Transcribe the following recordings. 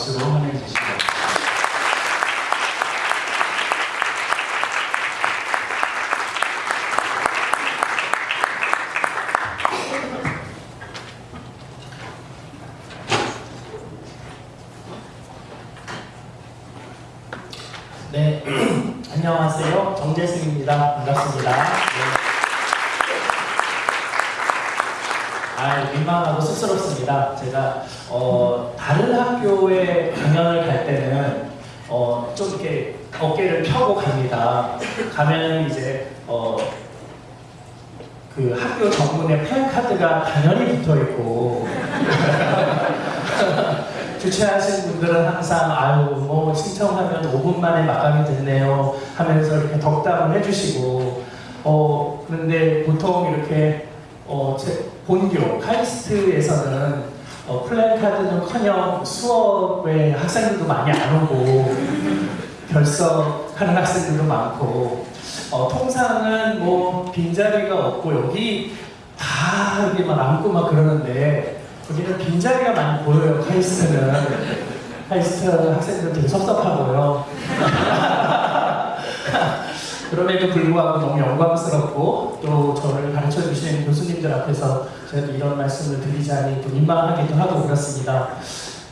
박수로 환영해 주시죠. 네, 안녕하세요. 정재승입니다. 반갑습니다. 네. 아, 민망하고 쑥스럽습니다. 제가 어, 다른 학교에 강연을 갈 때는 어, 좀 이렇게 어깨를 펴고 갑니다. 가면 이제 어, 그 학교 정문에 플랜카드가 당연히 붙어 있고. 주최하신 분들은 항상 아유 뭐 신청하면 5분 만에 마감이 됐네요. 하면서 이렇게 덕담을 해주시고. 어 그런데 보통 이렇게 어, 제 본교 카이스트에서는 어, 플랜카드는커녕 수업에 학생들도 많이 안 오고 결석하는 학생들도 많고 어, 통상은 뭐 빈자리가 없고 여기 다 이렇게 막 앉고 막 그러는데 여기는 빈자리가 많이 보여요 카이스트는. 카이스트 학생들 되게 섭섭하고요 그럼에도 불구하고 너무 영광스럽고 또 저를 가르쳐 주시는 교수님들 앞에서 저희도 이런 말씀을 드리자니 또 민망하기도 하고 그렇습니다.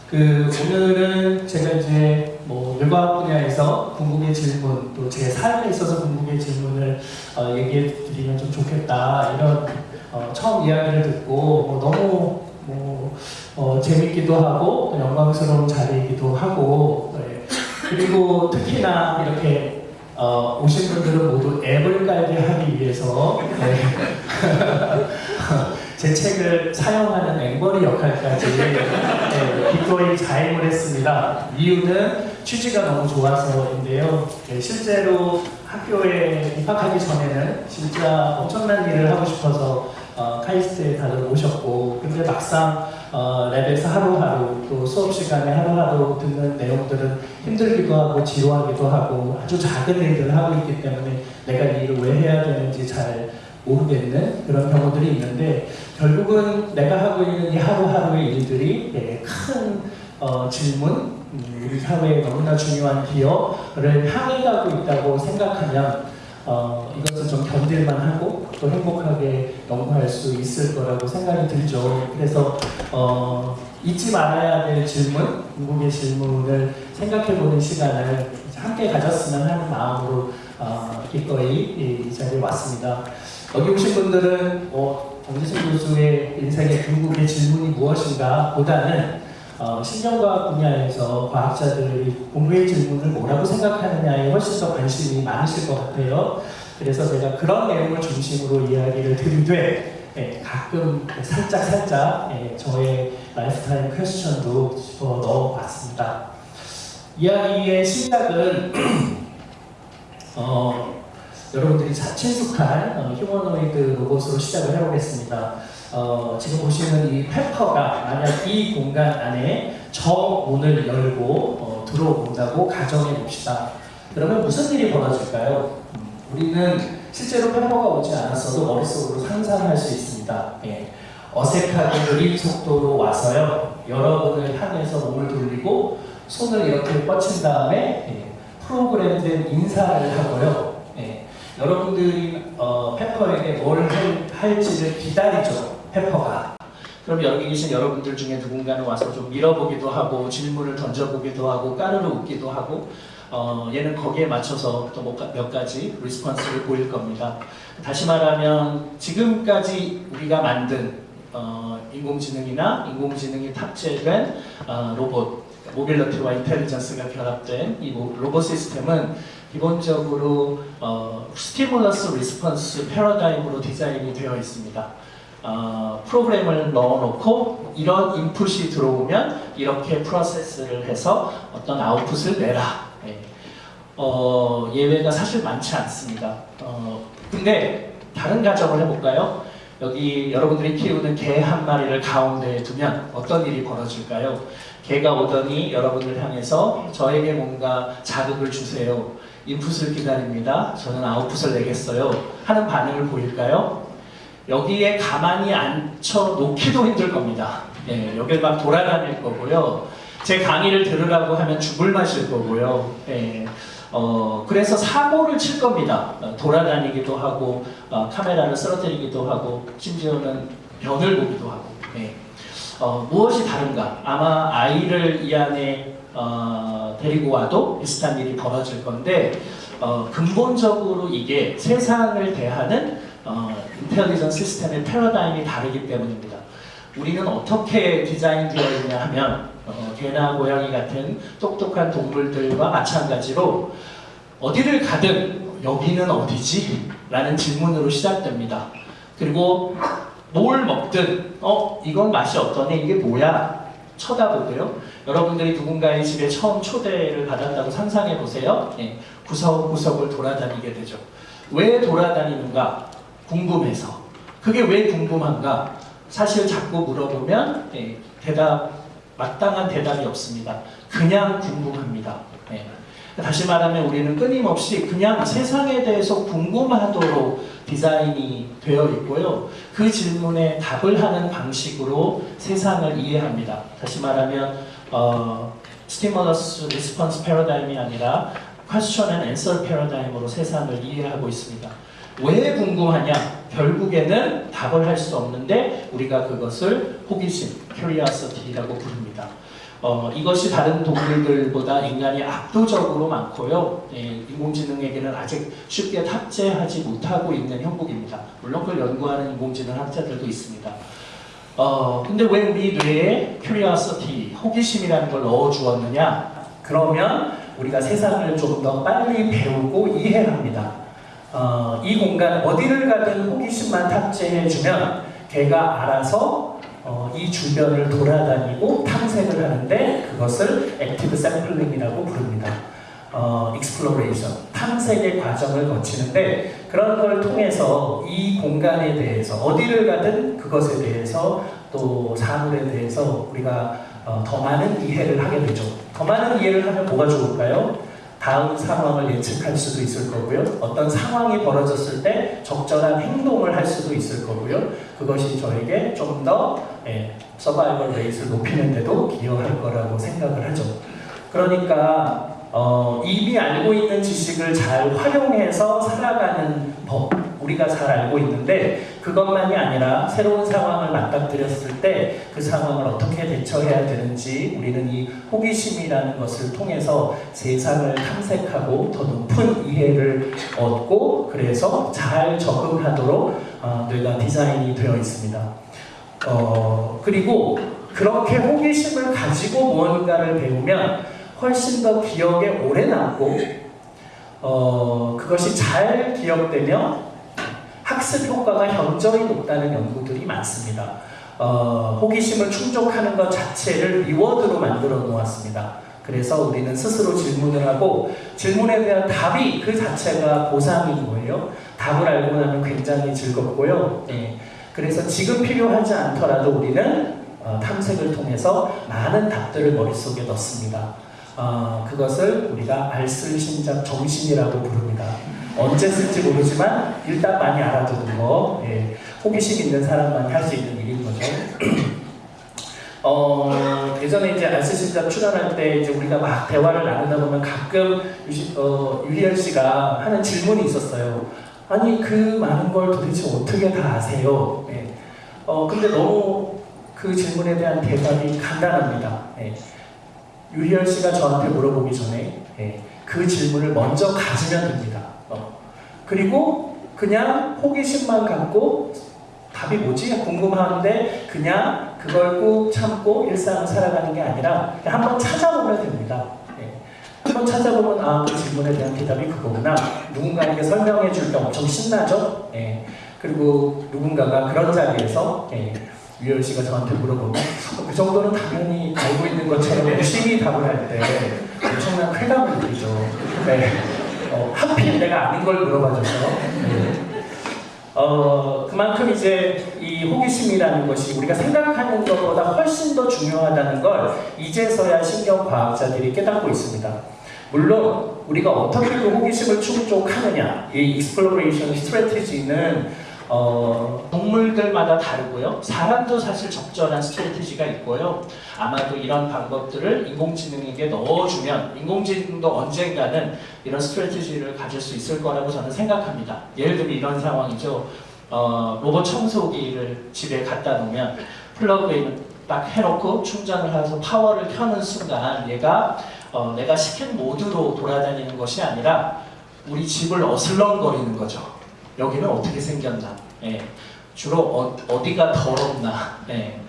그 오늘은 제가 이제 뭐 뇌과학 분야에서 궁극의 질문 또 제 삶에 있어서 궁극의 질문을 어, 얘기해 드리면 좀 좋겠다 이런 어, 처음 이야기를 듣고 뭐 너무 뭐 어, 재밌기도 하고 또 영광스러운 자리이기도 하고 네. 그리고 특히나 이렇게 어, 오신 분들은 모두 앱을 깔게 하기 위해서 네. 제 책을 사용하는 앵벌이 역할까지 네, 기꺼이 자행을 했습니다. 이유는 취지가 너무 좋아서인데요. 네, 실제로 학교에 입학하기 전에는 진짜 엄청난 일을 하고 싶어서 어, 카이스트에 다들 오셨고 근데 막상 어, 랩에서 하루하루 또 수업 시간에 하루하루 듣는 내용들은 힘들기도 하고 지루하기도 하고 아주 작은 일들을 하고 있기 때문에 내가 이 일을 왜 해야 되는지 잘 모르겠는 그런 경우들이 있는데 결국은 내가 하고 있는 이 하루하루의 일들이 네, 큰 어, 질문 음, 우리 사회에 너무나 중요한 기여를 향해 가고 있다고 생각하면 어, 이것을 좀 견딜만 하고 또 행복하게 연구할 수 있을 거라고 생각이 들죠. 그래서 어, 잊지 말아야 될 질문, 궁극의 질문을 생각해보는 시간을 함께 가졌으면 하는 마음으로 어, 기꺼이 이, 이 자리에 왔습니다. 여기 오신 분들은 어, 정재승 교수의 인생의 궁극의 질문이 무엇인가 보다는 어, 신경과학 분야에서 과학자들이 궁극의 질문을 뭐라고 생각하느냐에 훨씬 더 관심이 많으실 것 같아요. 그래서 제가 그런 내용을 중심으로 이야기를 드리되 예, 가끔 살짝 살짝 예, 저의 lifetime question도 집어 넣어봤습니다. 이야기의 시작은 어, 여러분들이 어, 휴머노이드 로봇으로 시작을 해보겠습니다. 어, 지금 보시는 이 페퍼가 만약 이 공간 안에 저 문을 열고 어, 들어온다고 가정해 봅시다. 그러면 무슨 일이 벌어질까요? 음, 우리는 실제로 페퍼가 오지 않았어도 머릿속으로 상상할 수 있습니다. 예. 어색하게 느린 속도로 와서요. 여러분을 향해서 몸을 돌리고 손을 이렇게 뻗친 다음에 예. 프로그램된 인사를 하고요. 예. 여러분들이 어, 페퍼에게 뭘 할지를 기다리죠. 페퍼가. 그럼 여기 계신 여러분들 중에 누군가는 와서 좀 밀어보기도 하고 질문을 던져보기도 하고 까르르 웃기도 하고 어, 얘는 거기에 맞춰서 또 몇 가지 response를 보일 겁니다. 다시 말하면 지금까지 우리가 만든 어, 인공지능이나 인공지능이 탑재된 어, 로봇 mobility와 intelligence가 결합된 이 로봇 시스템은 기본적으로 어, stimulus response 패러다임으로 디자인이 되어 있습니다. 어, 프로그램을 넣어놓고 이런 인풋이 들어오면 이렇게 프로세스를 해서 어떤 아웃풋을 내라. 네. 어, 예외가 사실 많지 않습니다. 어, 근데 다른 가정을 해볼까요? 여기 여러분들이 키우는 개 한 마리를 가운데에 두면 어떤 일이 벌어질까요? 개가 오더니 여러분을 향해서 저에게 뭔가 자극을 주세요. 인풋을 기다립니다. 저는 아웃풋을 내겠어요. 하는 반응을 보일까요? 여기에 가만히 앉혀 놓기도 힘들 겁니다. 예, 여길 막 돌아다닐 거고요. 제 강의를 들으라고 하면 죽을 맛일 거고요. 예. 어, 그래서 사고를 칠 겁니다. 어, 돌아다니기도 하고, 어, 카메라를 쓰러뜨리기도 하고, 심지어는 변을 보기도 하고. 예. 어, 무엇이 다른가? 아마 아이를 이 안에 어, 데리고 와도 비슷한 일이 벌어질 건데, 어, 근본적으로 이게 세상을 대하는 어, 인텔리전 시스템의 패러다임이 다르기 때문입니다. 우리는 어떻게 디자인되어 있냐 하면 어, 개나 고양이 같은 똑똑한 동물들과 마찬가지로 어디를 가든 여기는 어디지? 라는 질문으로 시작됩니다. 그리고 뭘 먹든 어 이건 맛이 어떠네 이게 뭐야 쳐다보고요. 여러분들이 누군가의 집에 처음 초대를 받았다고 상상해 보세요. 예, 구석구석을 돌아다니게 되죠. 왜 돌아다니는가? 궁금해서. 그게 왜 궁금한가? 사실 자꾸 물어보면 예, 대답 마땅한 대답이 없습니다. 그냥 궁금합니다. 예. 다시 말하면 우리는 끊임없이 그냥 세상에 대해서 궁금하도록 디자인이 되어 있고요. 그 질문에 답을 하는 방식으로 세상을 이해합니다. 다시 말하면 어, stimulus response paradigm이 아니라 question and answer paradigm으로 세상을 이해하고 있습니다. 왜 궁금하냐? 결국에는 답을 할 수 없는데 우리가 그것을 호기심, curiosity라고 부릅니다. 어, 이것이 다른 동물들보다 인간이 압도적으로 많고요. 예, 인공지능에게는 아직 쉽게 탑재하지 못하고 있는 형국입니다. 물론 그걸 연구하는 인공지능 학자들도 있습니다. 어, 근데 왜 우리 뇌에 curiosity, 호기심이라는 걸 넣어 주었느냐? 그러면 우리가 세상을 좀더 빨리 배우고 이해합니다. 어, 이 공간 어디를 가든 호기심만 탑재해주면 걔가 알아서 어, 이 주변을 돌아다니고 탐색을 하는데 그것을 active sampling이라고 부릅니다. 어, exploration, 탐색의 과정을 거치는데 그런 걸 통해서 이 공간에 대해서 어디를 가든 그것에 대해서 또 사물에 대해서 우리가 어, 더 많은 이해를 하게 되죠. 더 많은 이해를 하면 뭐가 좋을까요? 다음 상황을 예측할 수도 있을 거고요. 어떤 상황이 벌어졌을 때 적절한 행동을 할 수도 있을 거고요. 그것이 저에게 좀더 예, 서바이벌 레이스를 높이는 데도 기여할 거라고 생각을 하죠. 그러니까 어, 이미 알고 있는 지식을 잘 활용해서 살아가는 법 우리가 잘 알고 있는데 그것만이 아니라 새로운 상황을 맞닥뜨렸을 때 그 상황을 어떻게 대처해야 되는지 우리는 이 호기심이라는 것을 통해서 세상을 탐색하고 더 높은 이해를 얻고 그래서 잘 적응하도록 어, 뇌가 디자인이 되어 있습니다. 어, 그리고 그렇게 호기심을 가지고 무언가를 배우면 훨씬 더 기억에 오래 남고 어, 그것이 잘 기억되며 학습 효과가 현저히 높다는 연구들이 많습니다. 어, 호기심을 충족하는 것 자체를 리워드로 만들어 놓았습니다. 그래서 우리는 스스로 질문을 하고 질문에 대한 답이 그 자체가 보상인 거예요. 답을 알고 나면 굉장히 즐겁고요. 예. 그래서 지금 필요하지 않더라도 우리는 어, 탐색을 통해서 많은 답들을 머릿속에 넣습니다. 어, 그것을 우리가 알쓸신잡 정신이라고 부릅니다. 언제 쓸지 모르지만 일단 많이 알아두는 거 예, 호기심 있는 사람만이 할수 있는 일인 거죠. 어, 예전에 이제 알쓸신잡 출연할 때 이제 우리가 막 대화를 나누다 보면 가끔 유시, 어, 유리열 씨가 하는 질문이 있었어요. 아니 그 많은 걸 도대체 어떻게 다 아세요? 예. 어, 근데 너무 그 질문에 대한 대답이 간단합니다. 예. 유리열 씨가 저한테 물어보기 전에 예, 그 질문을 먼저 가지면 됩니다. 어. 그리고 그냥 호기심만 갖고 답이 뭐지? 궁금한데 그냥 그걸 꾹 참고 일상을 살아가는 게 아니라 한번 찾아보면 됩니다. 예. 한번 찾아보면 아, 그 질문에 대한 대답이 그거구나. 누군가에게 설명해 줄 때 엄청 신나죠? 예. 그리고 누군가가 그런 자리에서 예. 유열 씨가 저한테 물어보면 그 정도는 당연히 알고 있는 것처럼 열심히 답을 할 때 엄청난 쾌감을 느끼죠. 네. 어, 하필 내가 아닌 걸 물어봐줘서. 네. 어, 그만큼 이제 이 호기심이라는 것이 우리가 생각하는 것보다 훨씬 더 중요하다는 걸 이제서야 신경과학자들이 깨닫고 있습니다. 물론 우리가 어떻게 그 호기심을 충족하느냐 이 exploration strategy는 어, 동물들마다 다르고요. 사람도 사실 적절한 strategy가 있고요. 아마도 이런 방법들을 인공지능에게 넣어주면 인공지능도 언젠가는 이런 strategy를 가질 수 있을 거라고 저는 생각합니다. 예를 들면 이런 상황이죠. 어, 로봇 청소기를 집에 갖다 놓으면 plug in 딱 해놓고 충전을 해서 파워를 켜는 순간 얘가 어, 내가 시킨 모드로 돌아다니는 것이 아니라 우리 집을 어슬렁거리는 거죠. 여기는 어떻게 생겼나? 예. 주로 어디가 더럽나? 예.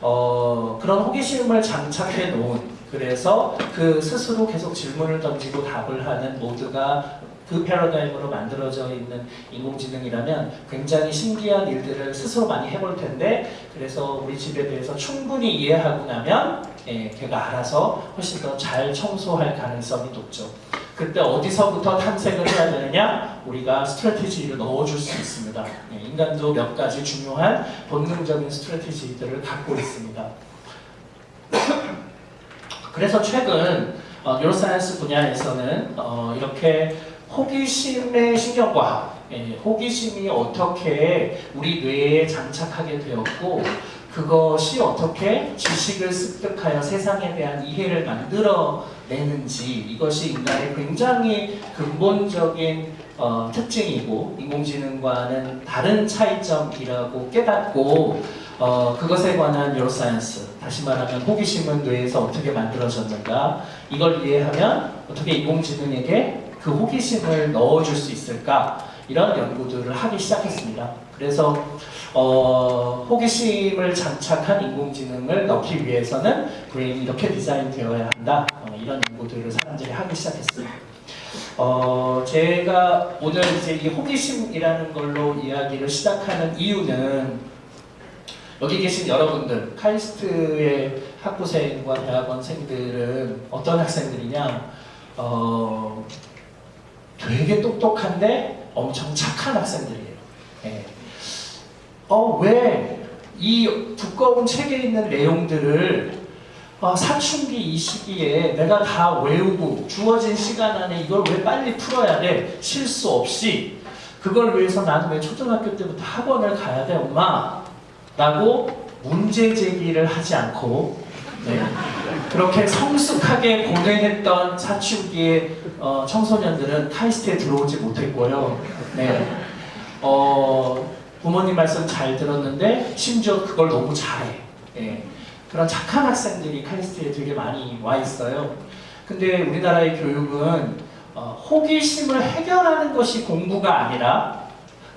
어, 그런 호기심을 장착해 놓은 그래서 그 스스로 계속 질문을 던지고 답을 하는 모드가 그 패러다임으로 만들어져 있는 인공지능이라면 굉장히 신기한 일들을 스스로 많이 해볼 텐데 그래서 우리 집에 대해서 충분히 이해하고 나면 예, 걔가 알아서 훨씬 더 잘 청소할 가능성이 높죠. 그때 어디서부터 탐색을 해야 되느냐? 우리가 strategy를 넣어줄 수 있습니다. 예, 인간도 몇 가지 중요한 본능적인 strategy들을 갖고 있습니다. 그래서 최근 어, neuroscience 분야에서는 어, 이렇게 호기심의 신경과학, 예, 호기심이 어떻게 우리 뇌에 장착하게 되었고 그것이 어떻게 지식을 습득하여 세상에 대한 이해를 만들어내는지 이것이 인간의 굉장히 근본적인 어, 특징이고 인공지능과는 다른 차이점이라고 깨닫고 어, 그것에 관한 neuroscience 다시 말하면 호기심은 뇌에서 어떻게 만들어졌는가 이걸 이해하면 어떻게 인공지능에게 그 호기심을 넣어줄 수 있을까 이런 연구들을 하기 시작했습니다. 그래서 어, 호기심을 장착한 인공지능을 넣기 위해서는 브레인이 이렇게 디자인되어야 한다. 어, 이런 연구들을 사람들이 하기 시작했어요. 어, 제가 오늘 이제 이 호기심이라는 걸로 이야기를 시작하는 이유는 여기 계신 여러분들, 카이스트의 학부생과 대학원생들은 어떤 학생들이냐? 어, 되게 똑똑한데 엄청 착한 학생들이에요. 예. 어, 왜 이 두꺼운 책에 있는 내용들을 어, 사춘기 이 시기에 내가 다 외우고 주어진 시간 안에 이걸 왜 빨리 풀어야 돼? 실수 없이. 그걸 위해서 나는 왜 초등학교 때부터 학원을 가야 돼, 엄마? 라고 문제 제기를 하지 않고 네. 그렇게 성숙하게 고뇌했던 사춘기의 어, 청소년들은 카이스트에 들어오지 못했고요. 네. 어, 부모님 말씀 잘 들었는데 심지어 그걸 너무 잘해. 예. 그런 착한 학생들이 카이스트에 되게 많이 와 있어요. 근데 우리나라의 교육은 어, 호기심을 해결하는 것이 공부가 아니라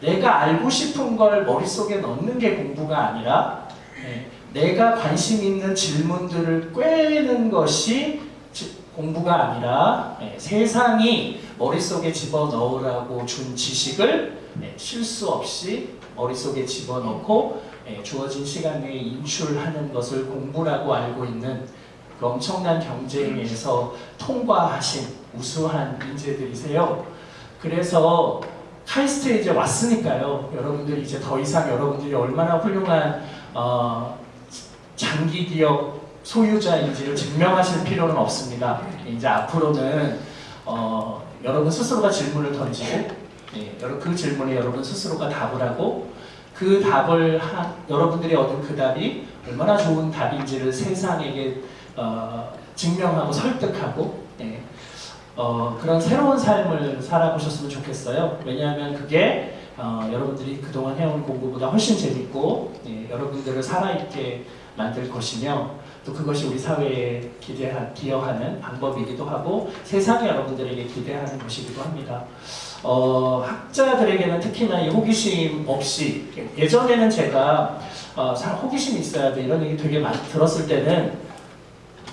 내가 알고 싶은 걸 머릿속에 넣는 게 공부가 아니라 예, 내가 관심 있는 질문들을 꿰는 것이 지- 공부가 아니라 예, 세상이 머릿속에 집어넣으라고 준 지식을 예, 실수 없이 머릿속에 집어넣고 예, 주어진 시간 내에 인출하는 것을 공부라고 알고 있는 그 엄청난 경쟁에서 통과하신 우수한 인재들이세요. 그래서 카이스트에 이제 왔으니까요. 여러분들이 이제 더 이상 여러분들이 얼마나 훌륭한 어, 장기 기억 소유자인지를 증명하실 필요는 없습니다. 이제 앞으로는 어, 여러분 스스로가 질문을 던지고 예, 그 질문에 여러분 스스로가 답을 하고 그 답을 한 여러분들이 얻은 그 답이 얼마나 좋은 답인지를 세상에게 어, 증명하고 설득하고 예, 어, 그런 새로운 삶을 살아보셨으면 좋겠어요. 왜냐하면 그게 어, 여러분들이 그동안 해온 공부보다 훨씬 재밌고 예, 여러분들을 살아있게 만들 것이며 또 그것이 우리 사회에 기대하, 기여하는 방법이기도 하고 세상에 여러분들에게 기대하는 것이기도 합니다. 어, 학자들에게는 특히나 이 호기심 없이 예전에는 제가 어, 사- 호기심이 있어야 돼 이런 얘기 되게 많이 들었을 때는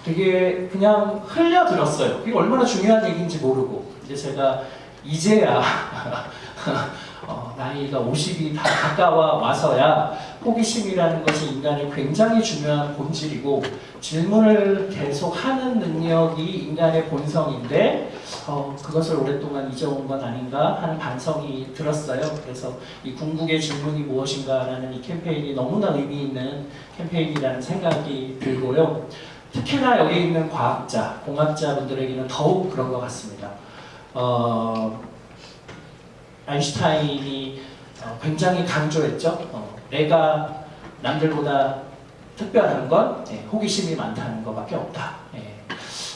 되게 그냥 흘려 들었어요. 이게 얼마나 중요한 얘기인지 모르고 이제 제가 이제야 어, 나이가 50이 다 가까워 와서야 호기심이라는 것이 인간의 굉장히 중요한 본질이고 질문을 계속 하는 능력이 인간의 본성인데 어, 그것을 오랫동안 잊어온 건 아닌가 하는 반성이 들었어요. 그래서 이 궁극의 질문이 무엇인가 라는 이 캠페인이 너무나 의미 있는 캠페인이라는 생각이 들고요. 특히나 여기 있는 과학자, 공학자분들에게는 더욱 그런 것 같습니다. 어, 아인슈타인이 어, 굉장히 강조했죠. 어, 내가 남들보다 특별한 건 예, 호기심이 많다는 것밖에 없다. 예.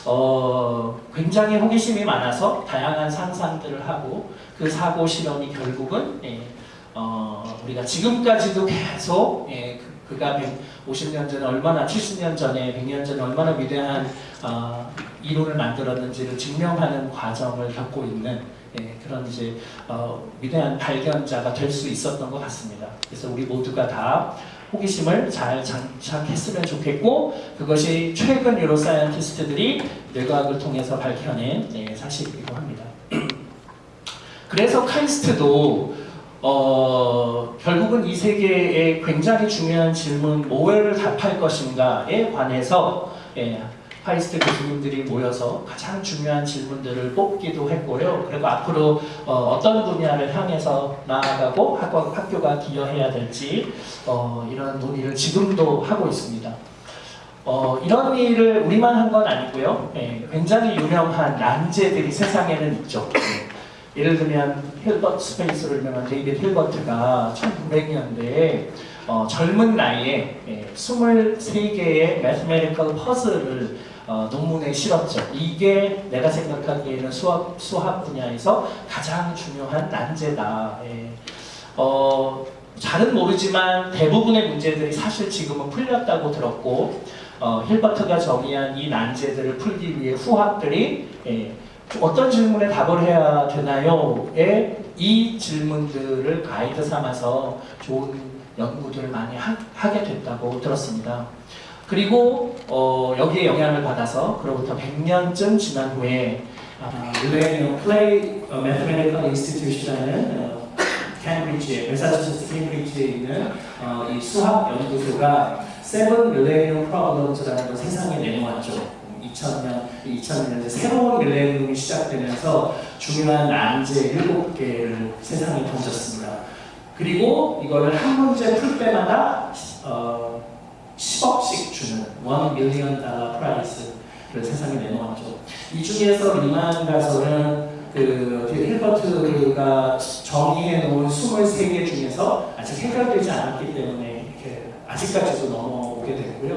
어, 굉장히 호기심이 많아서 다양한 상상들을 하고 그 사고 실험이 결국은 예, 어, 우리가 지금까지도 계속 예, 그, 가 50년 전에 얼마나 70년 전에 100년 전에 얼마나 위대한 어, 이론을 만들었는지를 증명하는 과정을 겪고 있는 예, 그런 이제 어, 위대한 발견자가 될 수 있었던 것 같습니다. 그래서 우리 모두가 다 호기심을 잘 장착했으면 좋겠고 그것이 최근 neuroscientist들이 뇌과학을 통해서 밝혀낸 네, 사실이기도 합니다. 그래서 카이스트도 어, 결국은 이 세계의 굉장히 중요한 질문 뭐를 답할 것인가에 관해서 예, 카이스트 교수님들이 모여서 가장 중요한 질문들을 뽑기도 했고요. 그리고 앞으로 어떤 분야를 향해서 나아가고 학교, 학교가 기여해야 될지 어, 이런 논의를 지금도 하고 있습니다. 어, 이런 일을 우리만 한 건 아니고요. 예, 굉장히 유명한 난제들이 세상에는 있죠. 예, 예를 들면 Hilbert space로 유명한 데이빗 힐버트가 1900년대에 어, 젊은 나이에 예, 23개의 mathematical 퍼즐을 어, 논문에 실었죠. 이게 내가 생각하기에는 수학, 수학 분야에서 가장 중요한 난제다. 예. 어, 잘은 모르지만 대부분의 문제들이 사실 지금은 풀렸다고 들었고 어, 힐버트가 정의한 이 난제들을 풀기 위해 후학들이 예, 어떤 질문에 답을 해야 되나요?에 이 질문들을 가이드 삼아서 좋은 연구들을 많이 하, 게 됐다고 들었습니다. 그리고 어, 여기에 영향을 받아서 그로부터 100년쯤 지난 후에 Millennium Clay Mathematical Institution이라는 캠브리지에 메사추세츠 캠브리지에 있는 어, 이 수학 연구소가 Seven Millennium Problems라는 걸 세상에 내놓았죠. 2000년, 2000년에 새로운 밀레니엄이 시작되면서 중요한 난제 7개를 세상에 던졌습니다. 그리고 이거를 한 문제 풀 때마다 어, 10억씩 주는 1 million dollar prize를 세상에 내놓았죠. 이 중에서 리만 가서는 그 힐버트가 정의해 놓은 23개 중에서 아직 해결되지 않았기 때문에 이렇게 아직까지도 넘어오게 됐고요.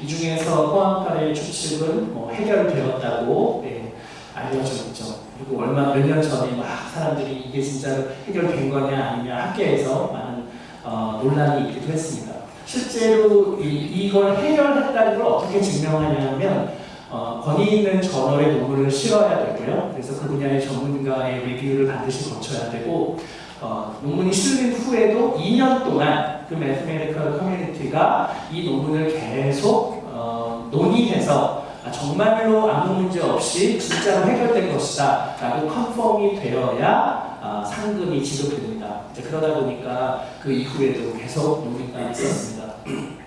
이 중에서 포항칼의 추측은 뭐 해결되었다고 네, 알려져 있죠. 그리고 얼마 몇 년 전에 막 사람들이 이게 진짜 해결된 거냐 아니냐 학계에서 많은 어, 논란이 있기도 했습니다. 실제로 이걸 해결했다는 걸 어떻게 증명하냐면 어, 권위 있는 저널의 논문을 실어야 되고요. 그래서 그 분야의 전문가의 리뷰를 반드시 거쳐야 되고 어, 논문이 실린 후에도 2년 동안 그 mathematical community가 이 논문을 계속 어, 논의해서 아, 정말로 아무 문제 없이 진짜로 해결된 것이다 라고 confirm이 되어야 어, 상금이 지급됩니다. 그러다 보니까 그 이후에도 계속 논의가 있었습니다.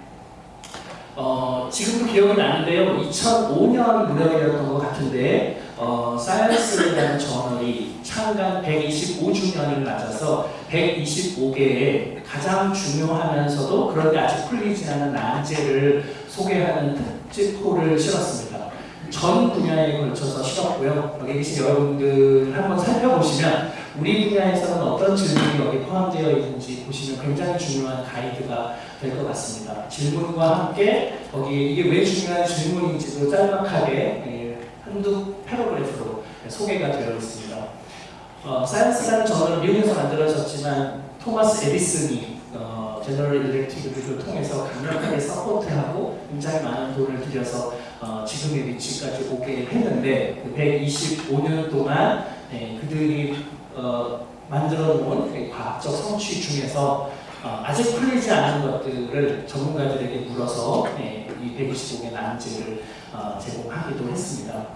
어, 지금도 기억이 나는데요. 2005년 무렵이었던 것 같은데 어, 사이언스라는 저널이 창간 125주년을 맞아서 125개의 가장 중요하면서도 그런데 아직 풀리지 않은 난제를 소개하는 특집호를 실었습니다. 전 분야에 걸쳐서 실었고요. 여기 계신 여러분들 한번 살펴보시면 우리 분야에서는 어떤 질문이 여기 포함되어 있는지 보시면 굉장히 중요한 가이드가 될 것 같습니다. 질문과 함께 거기에 이게 왜 중요한 질문인지도 짤막하게 예, 한두 paragraph로 소개가 되어 있습니다. 어, 사이언스라는 저널은 미국에서 만들어졌지만 토마스 에디슨이 어, 제너럴 일렉트릭을 통해서 강력하게 support하고 굉장히 많은 돈을 들여서 어, 지금의 위치까지 오게 했는데 그 125년 동안 네, 그들이 어, 만들어 놓은 그 과학적 성취 중에서 어, 아직 풀리지 않은 것들을 전문가들에게 물어서 네, 이 125개 난제를 어, 제공하기도 했습니다.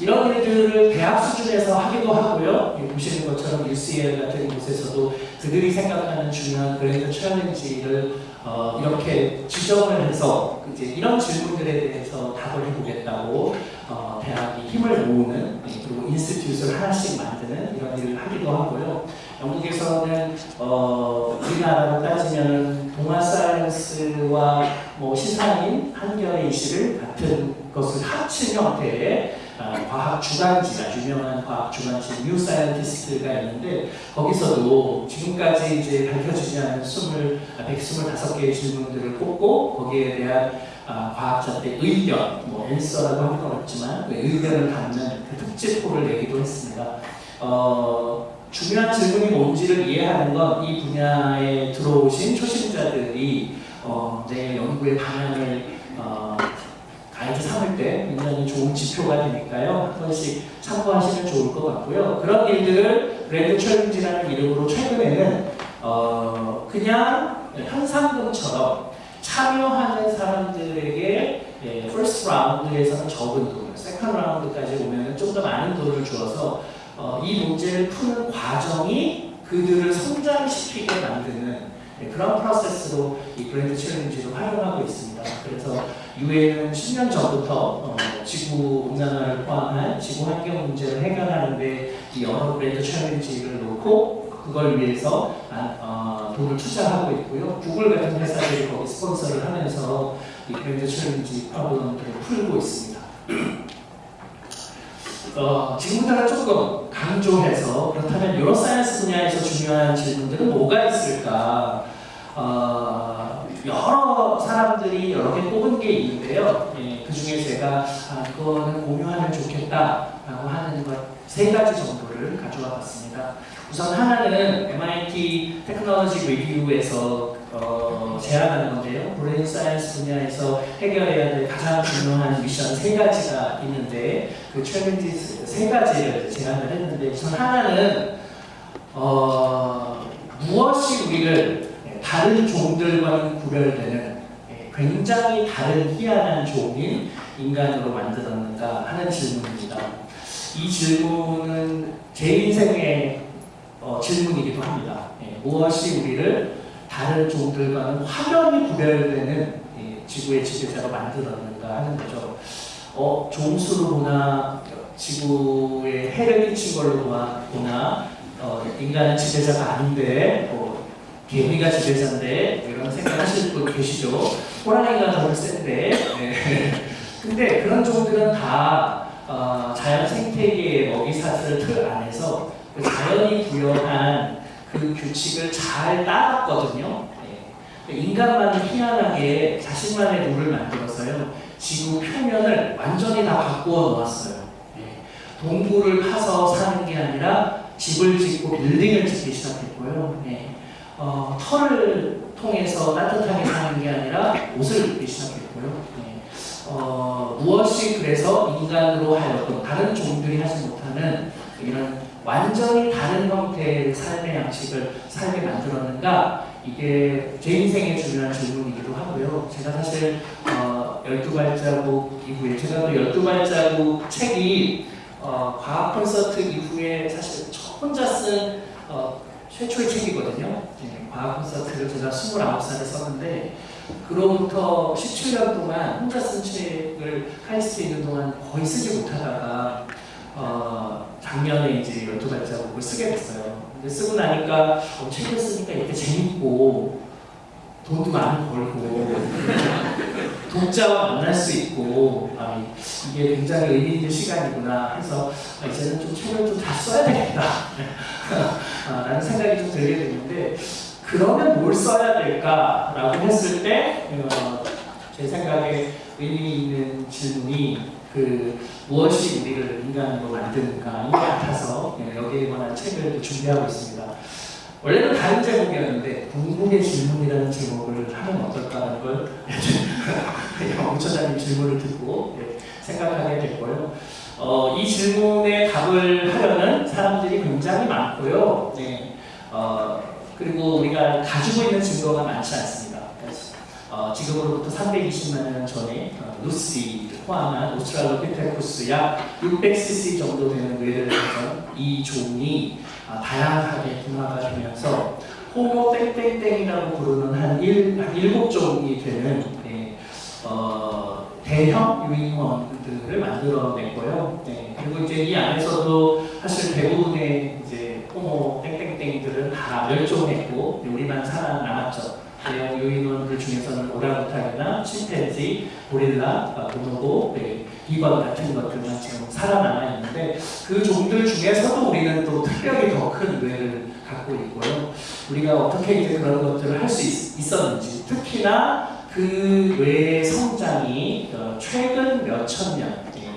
이런 일들을 대학 수준에서 하기도 하고요. 보시는 것처럼 UCL 같은 곳에서도 그들이 생각하는 중요한 grand challenge를 어, 이렇게 지정을 해서 이제 이런 질문들에 대해서 답을 해보겠다고 어, 대학이 힘을 모으는 그리고 institute를 하나씩 만드는 이런 일을 하기도 하고요. 영국에서는 어, 우리나라로 따지면 동아 사이언스와 뭐 시사인 한겨레 이십일 같은 그것을 합친 형태의 아, 과학 주간지가 유명한 과학 주간지 뉴 사이언티스트가 있는데 거기서도 지금까지 이제 밝혀지지 않은 20, 125개의 질문들을 꼽고 거기에 대한 아, 과학자들의 의견, 뭐 answer라고 하는 건 없지만 그 의견을 담는 그 특집호를 내기도 했습니다. 어, 중요한 질문이 뭔지를 이해하는 건 이 분야에 들어오신 초심자들이 어, 내 연구의 방향을 어, 가이드 삼을 때 굉장히 좋은 지표가 되니까요. 한 번씩 참고하시면 좋을 것 같고요. 그런 일들을 grand challenge라는 이름으로 최근에는 어, 그냥 현상금처럼 참여하는 사람들에게 예, first 라운드에서는 적은 돈, second 라운드까지 오면 좀 더 많은 돈을 주어서 어, 이 문제를 푸는 과정이 그들을 성장시키게 만드는 네, 그런 프로세스로 이 grand challenge를 활용하고 있습니다. 그래서 유엔은 10년 전부터 어, 지구 온난화를 포함한 지구 환경 문제를 해결하는데 이 여러 grand challenge를 놓고 그걸 위해서 아, 어, 돈을 투자하고 있고요. 구글 같은 회사들이 거기 스폰서를 하면서 이 grand challenge 프로그램들을 풀고 있습니다. 어, 지금부터는 조금 강조해서 그렇다면 neuroscience 분야에서 중요한 질문들은 뭐가 있을까? 어, 여러 사람들이 여러 개 뽑은 게 있는데요. 예, 그 중에 제가 아, 그거는 공유하면 좋겠다라고 하는 것 세 가지 정도를 가져와 봤습니다. 우선 하나는 MIT Technology Review에서 어, 제안하는 건데요. brain science 분야에서 해결해야 될 가장 중요한 미션 세 가지가 있는데 그 challenge 세 가지를 제안을 했는데 우선 하나는 어, 무엇이 우리를 다른 종들과는 구별되는 예, 굉장히 다른 희한한 종인 인간으로 만들었는가 하는 질문입니다. 이 질문은 제 인생의 어, 질문이기도 합니다. 예, 무엇이 우리를 다른 종들과는 확연히 구별되는 예, 지구의 지배자로 만들었는가 하는 거죠. 어, 종수로 보나 지구에 해를 끼친 걸로 보나 어, 인간은 지배자가 아닌데 뭐, 개미가 지배자인데 뭐 이런 생각하실 분 계시죠? 호랑이가 더 센데 네. 근데 그런 종들은 다 어, 자연 생태계의 먹이사슬 틀 안에서 그 자연이 부여한 그 규칙을 잘 따랐거든요. 네. 인간만 희한하게 자신만의 룰을 만들어서요. 지구 표면을 완전히 다 바꾸어 놓았어요. 네. 동굴을 파서 사는 게 아니라 집을 짓고 빌딩을 짓기 시작했고요. 네. 어, 털을 통해서 따뜻하게 사는 게 아니라 옷을 입기 시작했고요. 네. 어, 무엇이 그래서 인간으로 하여금 다른 종들이 하지 못하는 이런 완전히 다른 형태의 삶의 양식을 삶에 만들었는가 이게 제 인생의 중요한 질문이기도 하고요. 제가 사실 어, 12발자국 이후에 제가 또 12발자국 책이 어, 과학 콘서트 이후에 사실 혼자 쓴 어, 최초의 책이거든요. 네, 과학 콘서트를 제가 29살에 썼는데 그로부터 17년 동안 혼자 쓴 책을 카이스트에 있는 동안 거의 쓰지 못하다가 어, 작년에 이제 열두 발자국을 쓰게 됐어요. 근데 쓰고 나니까 어, 책을 쓰니까 이렇게 재밌고 돈도 많이 벌고 독자와 만날 수 있고 아, 이게 굉장히 의미 있는 시간이구나 해서 아, 이제는 좀 책을 좀 다 써야 되겠다 아, 라는 생각이 좀 들게 됐는데 그러면 뭘 써야 될까라고 했을 때 어, 제 생각에 의미 있는 질문이 그 무엇이 우리를 인간으로 만드는가인 것 같아서 예, 여기에 관한 책을 준비하고 있습니다. 원래는 다른 제목이었는데 궁극의 질문이라는 제목을 하면 어떨까라는 걸 영처자님 질문을 듣고 예, 생각하게 됐고요. 어, 이 질문에 답을 하려는 사람들이 굉장히 많고요. 네. 어, 그리고 우리가 가지고 있는 증거가 많지 않습니다. 어, 지금으로부터 320만 년 전에 어, 루시를 포함한 오스트랄로피테쿠스 약 600cc 정도 되는 뇌를 가진 이 종이 어, 다양하게 분화가 되면서 호모 땡땡땡이라고 부르는 한, 일, 한 일곱 종이 되는 네, 어, 대형 유인원들을 만들어냈고요. 네, 그리고 이제 이 안에서도 사실 대부분의 이제 호모 땡땡땡이들은 다 멸종했고 우리만 살아남았죠. 대형 유인원들 중에서는 오랑우탄이나 침팬지, 고릴라, 보노보, 네, 비건 같은 것들만 지금 살아남아 있는데 그 종들 중에서도 우리는 또 특별히 더 큰 뇌를 갖고 있고요. 우리가 어떻게 이제 그런 것들을 할 수 있었는지 특히나 그 뇌의 성장이 어, 최근 몇천 년 예,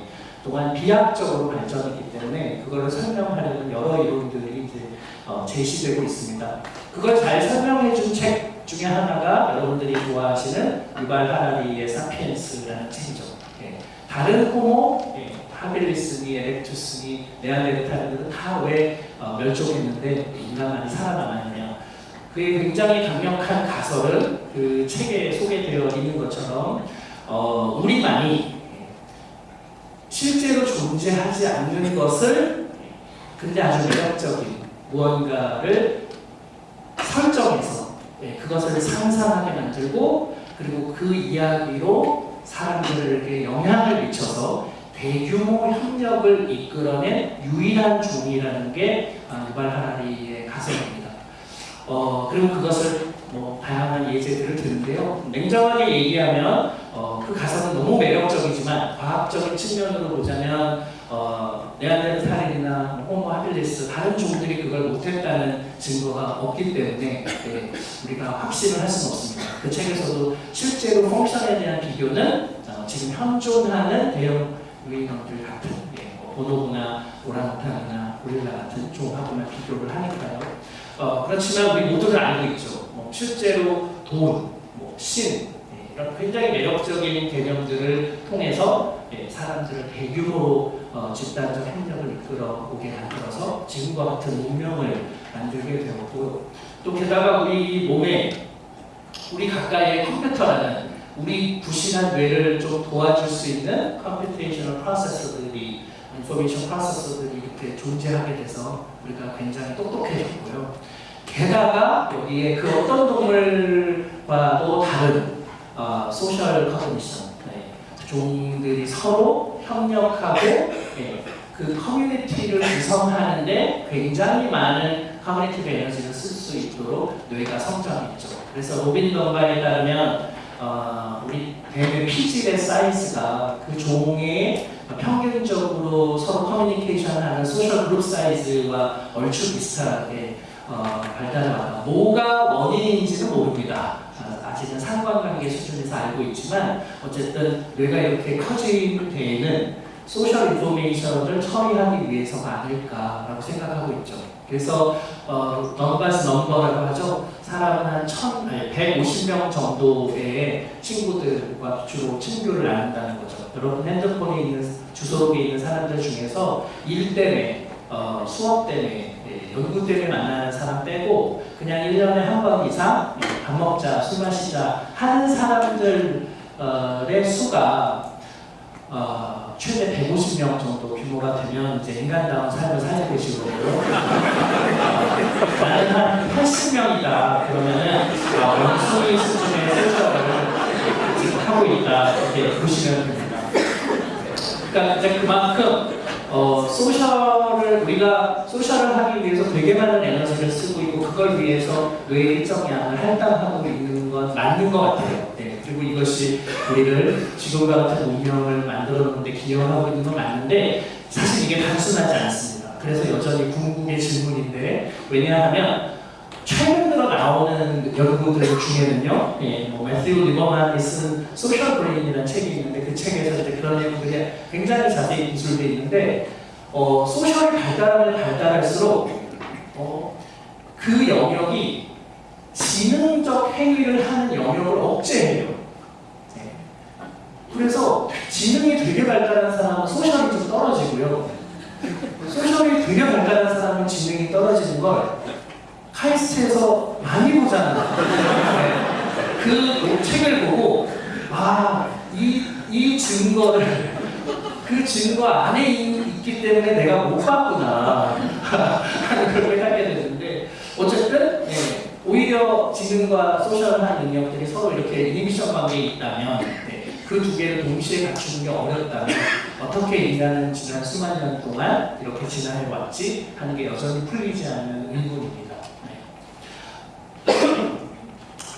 동안 비약적으로 발전했기 때문에 그거를 설명하려는 여러 이론들이 이제 어, 제시되고 있습니다. 그걸 잘 설명해 준 책 중에 하나가 여러분들이 좋아하시는 유발 하라리의 사피엔스라는 책이죠. 예, 다른 호모, 예, 하빌리스니, 에렉투스니, 네안데르탈들은 다왜 멸종했는데 인간만이 살아남았냐. 그게 굉장히 강력한 가설은 그 책에 소개되어 있는 것처럼 어, 우리만이 실제로 존재하지 않는 것을 근데 아주 매력적인 무언가를 설정해서 예, 그것을 상상하게 만들고 그리고 그 이야기로 사람들에게 영향을 미쳐서 대규모 협력을 이끌어낸 유일한 종이라는 게 아, 유발 하라리의 가설입니다. 어, 그리고 그것을 뭐 다양한 예제들을 드는데요. 냉정하게 얘기하면 어, 그 가설은 너무 매력적이지만 과학적인 측면으로 보자면 어, 네안데르탈인이나 호모 하빌리스 다른 종들이 그걸 못했다는 증거가 없기 때문에 네, 우리가 확신을 할 수는 없습니다. 그 책에서도 실제로 펑션에 대한 비교는 어, 지금 현존하는 대형 유인형들 같은 예, 뭐 보노보나 오랑우탄이나 고릴라 같은 종하고만 비교를 하니까요. 어, 그렇지만 우리 모두를 알고 있죠. 뭐 실제로 돈, 뭐 신, 예, 이런 굉장히 매력적인 개념들을 통해서 예, 사람들을 대규모로 어, 집단적 행정을 이끌어 오게 만들어서 지금과 같은 운명을 만들게 되었고 또 게다가 우리 몸에 우리 가까이의 컴퓨터라는 우리 부실한 뇌를 좀 도와줄 수 있는 computational processor들이 information processor들이 이렇게 존재하게 돼서 우리가 굉장히 똑똑해졌고요. 게다가 여기에 그 어떤 동물과도 다른 어, social communication 네. 종들이 서로 협력하고 네. 그 커뮤니티를 구성하는데 굉장히 많은 커뮤니티 에너지를 쓸 수 있도록 뇌가 성장했죠. 그래서 로빈 던바에 따르면 어, 우리 뇌의 피질의 사이즈가 그 종의 평균적으로 서로 커뮤니케이션하는 social group size와 얼추 비슷하게 어, 발달해 왔다. 뭐가 원인인지는 모릅니다. 아, 아직은 상관관계 수준 에서 알고 있지만 어쨌든 뇌가 이렇게 커진 데에는 social information을 처리하기 위해서가 아닐까라고 생각하고 있죠. 그래서 어, Dunbar's number라고 하죠. 사람은 한 1000, 아니, 150명 정도의 친구들과 주로 친교를 나눈다는 거죠. 여러분 핸드폰에 있는 주소록에 있는 사람들 중에서 일 때문에 어, 수업 때문에 예, 연구 때문에 만나는 사람 빼고 그냥 1년에 한 번 이상 예, 밥 먹자, 술 마시자 하는 사람들의 수가 어, 최대 150명 정도 규모가 되면 이제 인간다운 삶을 살게 되시고요. 나는 한 80명이다. 그러면은 어, 원숭이 수준의 지금 하고 있다. 이렇게 보시면 됩니다. 그러니까 이제 그만큼 어, social을 우리가 social을 하기 위해서 되게 많은 에너지를 쓰고 있고 그걸 위해서 뇌의 일정 양을 할당하고 있는 건 맞는 것 같아요. 네. 그리고 이것이 우리를 지금과 같은 운명을 만들었는데 기여하고 있는 건 맞는데 사실 이게 단순하지 않습니다. 그래서 여전히 궁극의 질문인데 왜냐하면 최근 들어 나오는 연구들 중에는요, 예, 뭐 매튜 리버만이 쓴 Social Brain이라는 책이 있는데 그 책에서 이제 그런 내용들이 굉장히 자세히 기술되어 있는데 어, 소셜이 발달하면 발달할수록 어, 그 영역이 지능적 행위를 하는 영역을 억제해요. 예. 그래서 지능이 되게 발달한 사람은 소셜이 좀 떨어지고요. 소셜이 되게 발달한 사람은 지능이 떨어지는 걸 카이스트에서 많이 보잖아. 네. 그 책을 보고 아, 이, 이 증거를 그 증거 안에 있기 때문에 내가 못 봤구나 하는 걸 생각하게 되는데 어쨌든 네, 오히려 지능과 소셜한 능력들이 서로 이렇게 이니비션 관계에 있다면 네, 그두 개를 동시에 갖추는 게 어렵다면 어떻게 인간은 지난 수만 년 동안 이렇게 진화해 왔지 하는 게 여전히 풀리지 않는 의문입니다.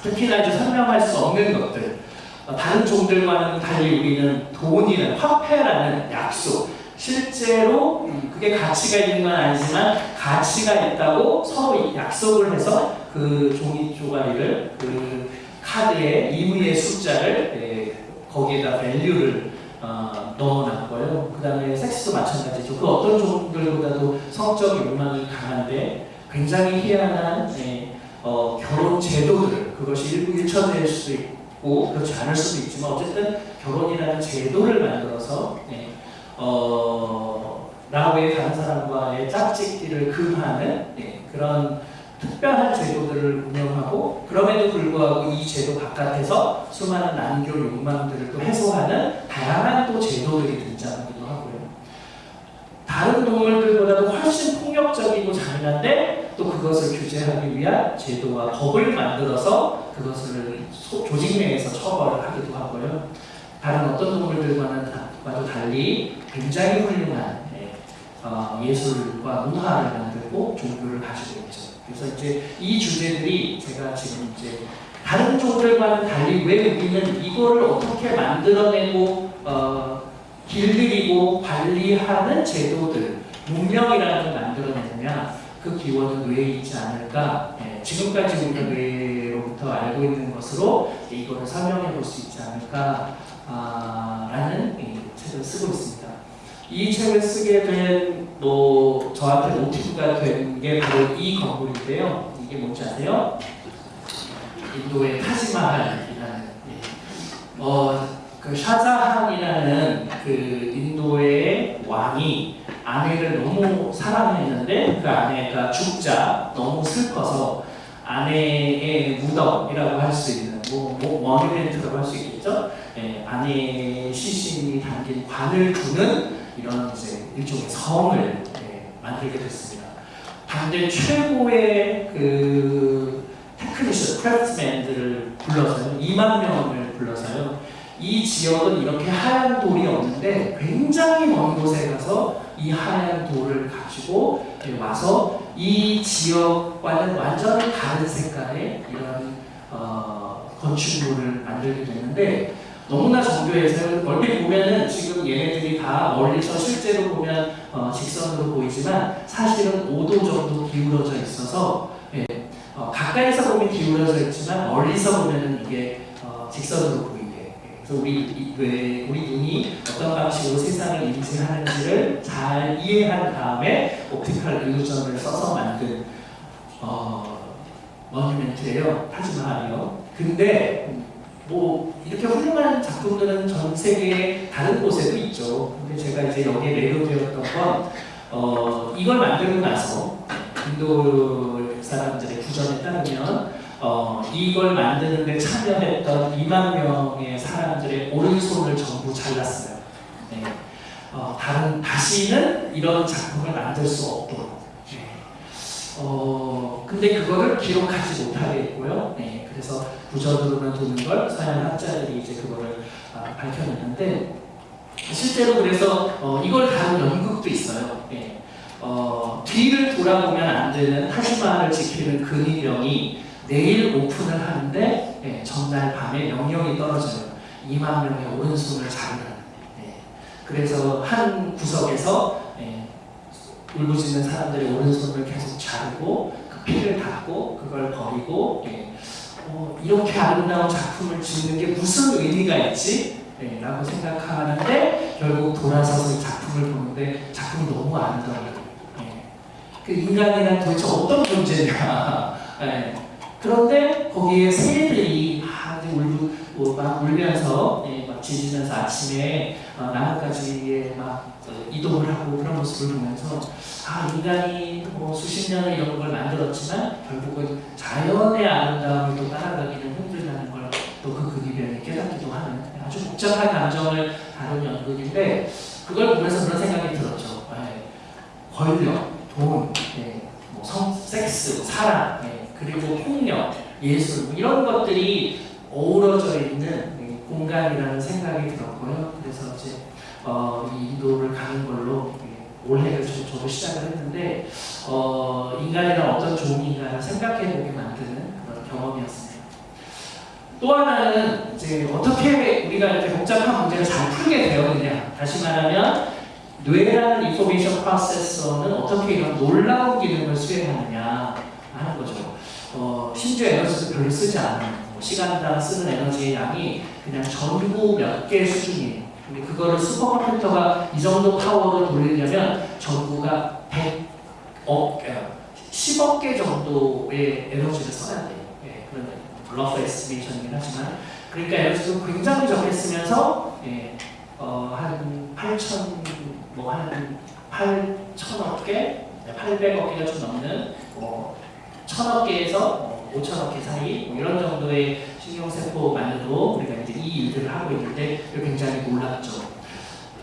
특히나 이제 설명할 수 없는 것들. 어, 다른 종들과는 달리 우리는 돈이라는 화폐라는 약속 실제로 음, 그게 가치가 있는 건 아니지만 가치가 있다고 서로 약속을 해서 그 종이 쪼가리를 그 카드에 임의의 숫자를 예, 거기에다 밸류를 어, 넣어놨고요. 그 다음에 섹스도 마찬가지죠. 그 어떤 종들보다도 성적 욕망이 강한데 굉장히 희한한 예, 어, 결혼 제도들 그것이 일부 일처될 수도 있고 그렇지 않을 수도 있지만 어쨌든 결혼이라는 제도를 만들어서 예, 어, 나 외에 다른 사람과의 짝짓기를 금하는 예, 그런 특별한 제도들을 운영하고 그럼에도 불구하고 이 제도 바깥에서 수많은 난교 욕망들을 또 해소하는 다양한 또 제도들이 등장하기도 하고요. 다른 동물들보다도 훨씬 폭력적이고 잔인한데 또 그것을 규제하기 위한 제도와 법을 만들어서 그것을 소- 조직 내에서 처벌을 하기도 하고요. 다른 어떤 동물들과는 다- 과도 달리 굉장히 훌륭한 예, 어, 예술과 문화를 만들고 종교를 가지고 있죠. 그래서 이제 이 주제들이 제가 지금 이제 다른 종들과는 달리 왜 우리는 이거를 어떻게 만들어내고 어, 길들이고 관리하는 제도들, 문명이라는 걸 만들어내느냐 그 기원은 뇌에 있지 않을까 예, 지금까지 우리가 뇌로부터 알고 있는 것으로 이거를 설명해 볼 수 있지 않을까 아, 라는 책을 쓰고 있습니다. 이 책을 쓰게 된 뭐 저한테 모티브가 된 게 바로 이 건물인데요. 이게 뭔지 아세요? 인도의 타지마할이라는 예. 어, 그 샤자한이라는 그 인도의 왕이 아내를 너무 사랑했는데 그 아내가 죽자 너무 슬퍼서 아내의 무덤이라고 할 수 있는 뭐, 뭐 monument라고 할 수 있겠죠. 예, 아내의 시신이 담긴 관을 두는 이런 이제 일종의 성을 예, 만들게 됐습니다. 당대 최고의 그 technician, craftsman들을 불러서요. 2만 명을 불러서요. 이 지역은 이렇게 하얀 돌이 없는데 굉장히 먼 곳에 가서 이 하얀 돌을 가지고 와서 이 지역과는 완전히 다른 색깔의 이런 어, 건축물을 만들게 됐는데 너무나 정교해서 얼핏 보면은 지금 얘네들이 다 멀리서 실제로 보면 어, 직선으로 보이지만 사실은 5도 정도 기울어져 있어서 예, 어, 가까이서 보면 기울어져 있지만 멀리서 보면은 이게 어, 직선으로 보이게. 예, 그래서 우리 이- 왜 우리 눈이 어떤 방식으로 세상을 인지하는지를 잘 이해한 다음에 옵티컬 일루전을 써서 만든 어, 머니멘트예요. 타지마할이요. 근데 음, 뭐 이렇게 훌륭한 작품들은 전 세계 다른 곳에도 있죠. 근데 제가 이제 여기에 매료되었던 건 어, 이걸 만들고 나서 인도 사람들의 구전에 따르면 어, 이걸 만드는 데 참여했던 2만 명의 사람들의 오른손을 전부 잘랐어요. 네. 어, 다른 다시는 이런 작품을 만들 수 없도록. 네. 어, 근데 그거를 기록하지 못하게 했고요. 네. 그래서 부전으로만 도는 걸 서양 학자들이 이제 그거를 아, 밝혀냈는데 실제로 그래서 어, 이걸 다룬 연극도 있어요. 예. 어, 뒤를 돌아보면 안 되는 타지마를 지키는 근위병이 내일 오픈을 하는데 예, 전날 밤에 명령이 떨어져요. 2만 명의 오른손을 자르라는. 예. 그래서 한 구석에서 예, 울부짖는 사람들의 오른손을 계속 자르고 그 피를 닦고 그걸 버리고 예, 어, 이렇게 아름다운 작품을 짓는 게 무슨 의미가 있지? 예, 라고 생각하는데 결국 돌아서서 이 작품을 보는데 작품이 너무 아름다워요. 예. 그 인간이란 도대체 어떤 존재냐. 예. 그런데 거기에 새들이 막 울고 뭐, 막 울면서 예, 막 짖으면서 아침에 어, 나뭇가지에 막 어, 이동을 하고 그런 모습을 보면서 아 인간이 뭐 수십 년을 이런 걸 만들었지만 결국은 자연의 아름다움을 또 따라가기는 힘들다는 걸 또그 근위병이 깨닫기도 하는 아주 복잡한 감정을 다룬 연극인데 그걸 보면서 그런 생각이 들었죠. 예, 권력, 돈, 예, 뭐 성, 섹스, 사랑, 예, 그리고 폭력, 예술 뭐 이런 것들이 어우러져 있는 예, 공간이라는 생각이 들었고요. 그래서 이제 어, 이 인도를 가는 걸로 예, 올해를 저, 저도 시작을 했는데 어, 인간이란 어떤 종인가를 생각해보게 만드는 그런 경험이었습니다. 또 하나는 이제 어떻게 우리가 이렇게 복잡한 문제를 잘 풀게 되었느냐. 다시 말하면 뇌라는 인포메이션 프로세서는 어떻게 이런 놀라운 기능을 수행하느냐 하는 거죠. 어, 심지어 에너지도 별로 쓰지 않은 뭐 시간당 쓰는 에너지의 양이 그냥 전구 몇 개 수준이에요. 근데 그거를 슈퍼컴퓨터가 이 정도 파워를 돌리려면 전구가 100억, 10억 개 정도의 에너지를 써야 돼요. 예, 그런 rough estimation이긴 하지만 그러니까 에너지도 굉장히 적게 쓰면서 예, 어, 한 8천 뭐한 8천억 개, 800억 개가 좀 넘는 뭐 천억 개에서 뭐 5천억 개 사이 뭐 이런 정도의 신경세포만으로 우리가 이제 이 일들을 하고 있는데 굉장히 놀랍죠.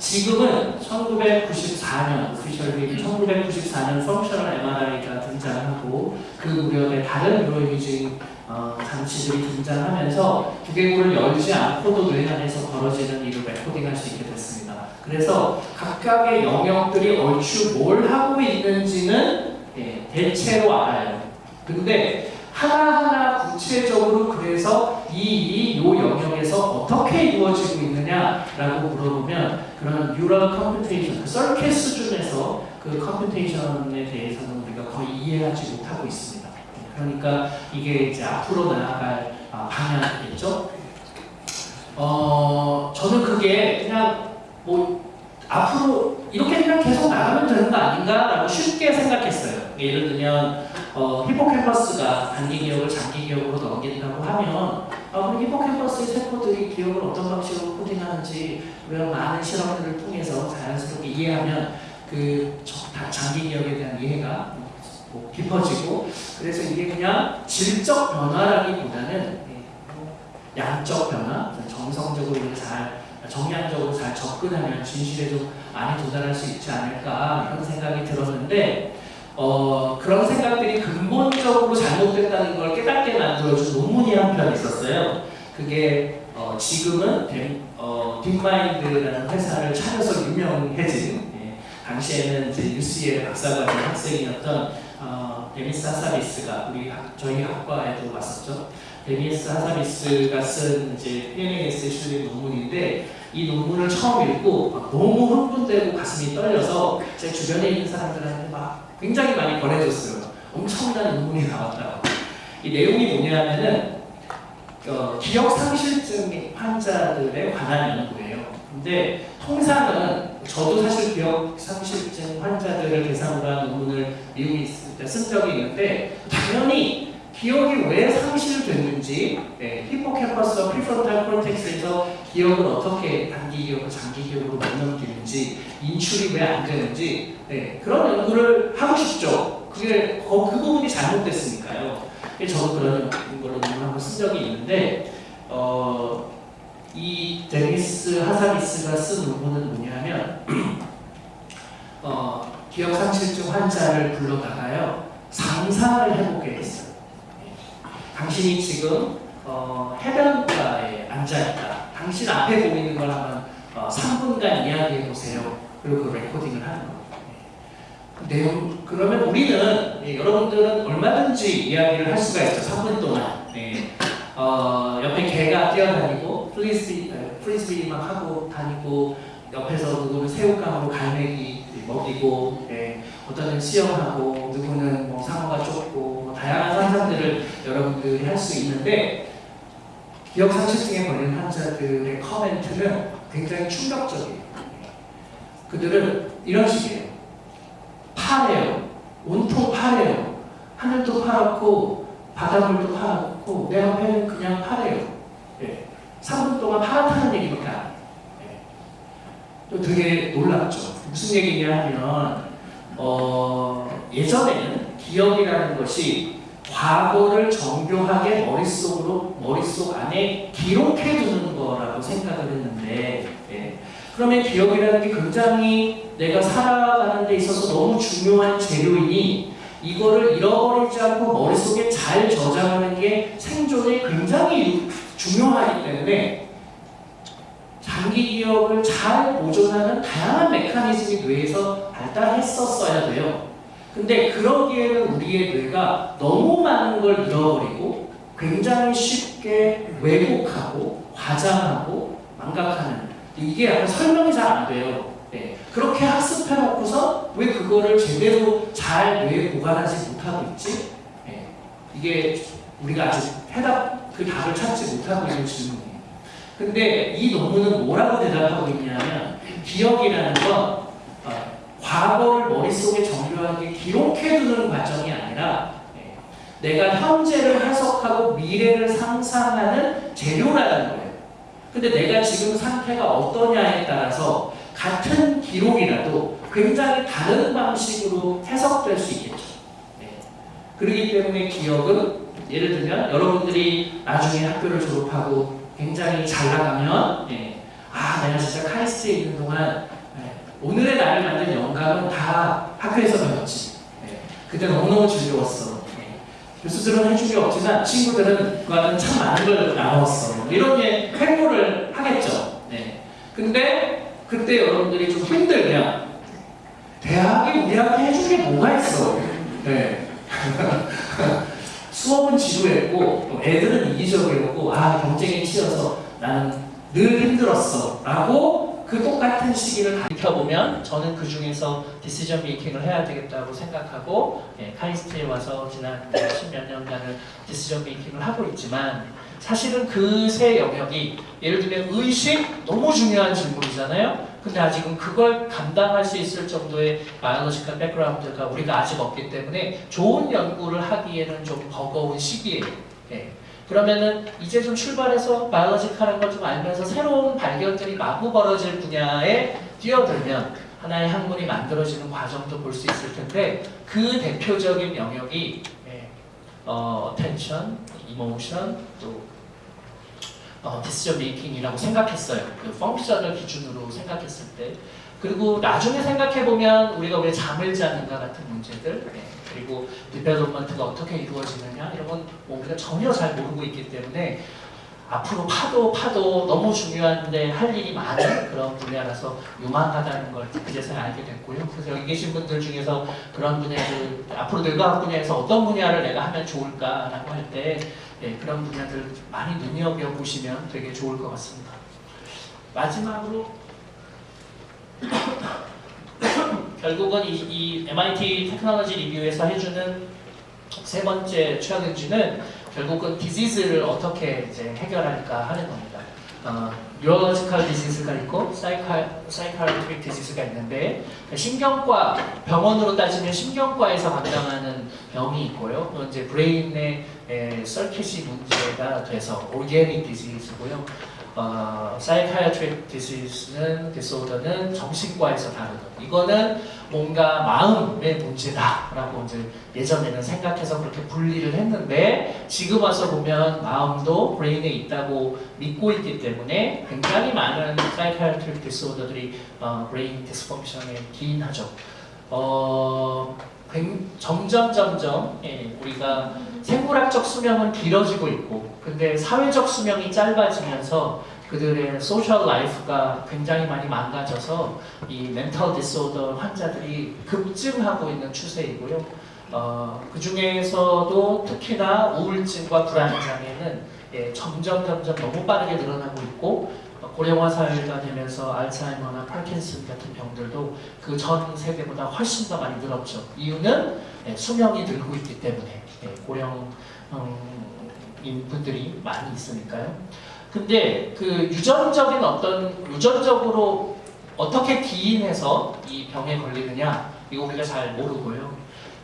지금은 1994년, 오피셜리 1994년 펑셔널 MRI가 등장하고 그 무렵에 다른 뉴로이미징 어, 장치들이 등장하면서 두개골을 열지 않고도 뇌 안에서 벌어지는 일을 레코딩할 수 있게 됐습니다. 그래서 각각의 영역들이 얼추 뭘 하고 있는지는 예, 대체로 알아요. 근데 하나하나 구체적으로 그래서 이 일이 이 영역에서 어떻게 이루어지고 있느냐라고 물어보면 그런 neural computation, circuit 수준에서 그 computation에 대해서는 우리가 거의 이해하지 못하고 있습니다. 그러니까 이게 이제 앞으로 나아갈 아, 방향이겠죠. 어, 저는 그게 그냥 뭐 앞으로 이렇게 그냥 계속 나가면 되는 거 아닌가라고 쉽게 생각했어요. 예를 들면 어, 히포캠퍼스가 단기 기억을 장기 기억으로 넘긴다고 하면 아, 그럼 히포캠퍼스의 세포들이 기억을 어떤 방식으로 코딩하는지 이런 많은 실험들을 통해서 자연스럽게 이해하면 그 장기 기억에 대한 이해가 뭐 깊어지고 그래서 이게 그냥 질적 변화라기보다는 예, 뭐 양적 변화, 정성적으로 잘 정량적으로 잘 접근하면 진실에 좀 많이 도달할 수 있지 않을까 이런 생각이 들었는데 어, 그런 생각들이 근본적으로 잘못됐다는 걸 깨닫게 만들어준 논문이 한 편 있었어요. 그게 어, 지금은 Deep, 어, DeepMind라는 회사를 차려서 유명해진 예, 당시에는 이제 UCL 박사과정 학생이었던 어, 데미스 하사비스가 우리 학, 저희 학과에도 왔었죠. 데미스 하사비스가 쓴 이제 PNAS에 실린 논문인데 이 논문을 처음 읽고 막 너무 흥분되고 가슴이 떨려서 제 주변에 있는 사람들한테 막 굉장히 많이 권해줬어요. 엄청난 논문이 나왔다고. 이 내용이 뭐냐면은 어, 기억 상실증 환자들에 관한 연구예요. 근데 통상은 저도 사실 기억 상실증 환자들을 대상으로 한 논문을 미국에 있을 때 쓴 적이 있는데 당연히 기억이 왜 상실됐는지 네, hippocampus와 prefrontal cortex에서 기억을 어떻게 단기 기억을 장기 기억으로 못 넘기는지 인출이 왜 안 되는지 네, 그런 연구를 하고 싶죠. 그게 어, 그 부분이 잘못됐으니까요. 저도 그런 걸로 논문 한번 쓴 적이 있는데 어, 이 데니스 하사비스가 쓴 논문은 뭐냐면 어, 기억상실증 환자를 불러다가요 상상을 해보게 했어요. 당신이 지금 어, 해변가에 앉아있다. 당신 앞에 보이는 걸 한번 어, 3분간 이야기해 보세요. 그리고 그 레코딩을 하는 거예요. 네. 내용 그러면 우리는 예, 여러분들은 얼마든지 이야기를 할 수가 있죠. 3분 동안. 네. 어, 옆에 개가 뛰어다니고 Frisbee Frisbee 막 하고 다니고 옆에서 누구는 새우깡으로 갈매기 먹이고 네. 어떤 수영하고 누구는 뭐 상어가 쫓고 다양한 상상들을 여러분들이 할 수 있는데 기억 상실증에 걸린 환자들의 comment는 굉장히 충격적이에요. 그들은 이런 식이에요. 파래요. 온통 파래요. 하늘도 파랗고 바닷물도 파랗고 내 앞에는 그냥 파래요. 네. 3분 동안 파랗다는 해요. 네. 또 되게 놀랍죠. 무슨 얘기냐 하면 어, 예전에는 기억이라는 것이 과거를 정교하게 머릿속으로 머릿속 안에 기록해 두는 거라고 생각을 했는데 예. 그러면 기억이라는 게 굉장히 내가 살아가는 데 있어서 너무 중요한 재료이니 이거를 잃어버리지 않고 머릿속에 잘 저장하는 게 생존에 굉장히 중요하기 때문에 장기 기억을 잘 보존하는 다양한 메커니즘이 뇌에서 발달했었어야 돼요. 근데 그러기에는 우리의 뇌가 너무 많은 걸 잃어버리고 굉장히 쉽게 왜곡하고 과장하고 망각하는 이게 약간 설명이 잘 안 돼요. 네. 그렇게 학습해놓고서 왜 그거를 제대로 잘 뇌에 보관하지 못하고 있지? 네. 이게 우리가 아직 해답 그 답을 찾지 못하고 있는 질문이에요. 근데 이 논문은 뭐라고 대답하고 있냐면 기억이라는 건 어, 과거를 머릿속에 정교하게 기록해두는 과정이 아니라 네, 내가 현재를 해석하고 미래를 상상하는 재료라는 거예요. 근데 내가 지금 상태가 어떠냐에 따라서 같은 기록이라도 굉장히 다른 방식으로 해석될 수 있겠죠. 네. 그렇기 때문에 기억은 예를 들면 여러분들이 나중에 학교를 졸업하고 굉장히 잘 나가면 예, 아 내가 진짜 카이스트에 있는 동안 예, 오늘의 나를 만든 영감은 다 학교에서 배웠지. 예, 그때 너무너무 즐거웠어. 예, 교수들은 해준 게 없지만 친구들은 그거는 참 많은 걸 나눴어. 이런 예, 횡보를 하겠죠. 네. 근데 그때 여러분들이 좀 힘들면 대학이 우리한테 해준 게 뭐가 있어? 네. 수업은 지루했고 애들은 이기적이었고 아 경쟁에 치여서 나는 늘 힘들었어. 라고 그 똑같은 시기를 가르쳐보면 저는 그 중에서 디시전 메이킹을 해야 되겠다고 생각하고 예, 카이스트에 와서 지난 십몇 년간을 decision making을 하고 있지만 사실은 그 세 영역이 예를 들면 의식 너무 중요한 질문이잖아요 근데 아직은 그걸 감당할 수 있을 정도의 biological background가 우리가 아직 없기 때문에 좋은 연구를 하기에는 좀 버거운 시기예요. 예. 그러면은 이제 좀 출발해서 biological한 걸 좀 알면서 새로운 발견들이 마구 벌어질 분야에 뛰어들면 하나의 학문이 만들어지는 과정도 볼 수 있을 텐데 그 대표적인 영역이 예. attention, emotion, 또 어, decision making이라고 생각했어요. 그 function을 기준으로 생각했을 때. 그리고 나중에 생각해보면 우리가 왜 잠을 자는가 같은 문제들 네. 그리고 development가 어떻게 이루어지느냐 이런 건 뭐 우리가 전혀 잘 모르고 있기 때문에 앞으로 파도 파도 너무 중요한데 할 일이 많은 그런 분야라서 유망하다는 걸 그제서야 알게 됐고요. 그래서 여기 계신 분들 중에서 그런 분야를 앞으로 뇌과학 분야에서 어떤 분야를 내가 하면 좋을까라고 할때 예, 그런 분야들 많이 눈여겨 보시면 되게 좋을 것 같습니다. 마지막으로 결국은 이, 이 MIT Technology Review에서 해주는 세 번째 최악인지는 결국은 disease를 어떻게 이제 해결할까 하는 겁니다. 어, neurological disease가 있고 사이칼 사이칼리틱 디지즈가 있는데 신경과 병원으로 따지면 신경과에서 관장하는 병이 있고요. 또 이제 brain의 에, 서킷이 문제가 돼서 organic disease고요. 어, psychiatric disease는 disorder는 정신과에서 다루는 이거는 뭔가 마음의 문제다 라고 이제 예전에는 생각해서 그렇게 분리를 했는데 지금 와서 보면 마음도 brain에 있다고 믿고 있기 때문에 굉장히 많은 사이카이트릭 디소더들이 어, brain dysfunction에 기인하죠. 어, 굉- 점점 점점 예, 우리가 생물학적 수명은 길어지고 있고 근데 사회적 수명이 짧아지면서 그들의 social life가 굉장히 많이 망가져서 이 mental disorder 환자들이 급증하고 있는 추세이고요. 어, 그 중에서도 특히나 우울증과 불안 장애는 예, 점점 점점 너무 빠르게 늘어나고 있고 어, 고령화 사회가 되면서 알츠하이머나 파킨슨 같은 병들도 그 전 세대보다 훨씬 더 많이 늘었죠. 이유는 예, 수명이 늘고 있기 때문에 예, 고령 인 분들이 많이 있으니까요. 근데 그 유전적인 어떤 유전적으로 어떻게 기인해서 이 병에 걸리느냐 이거 우리가 잘 모르고요.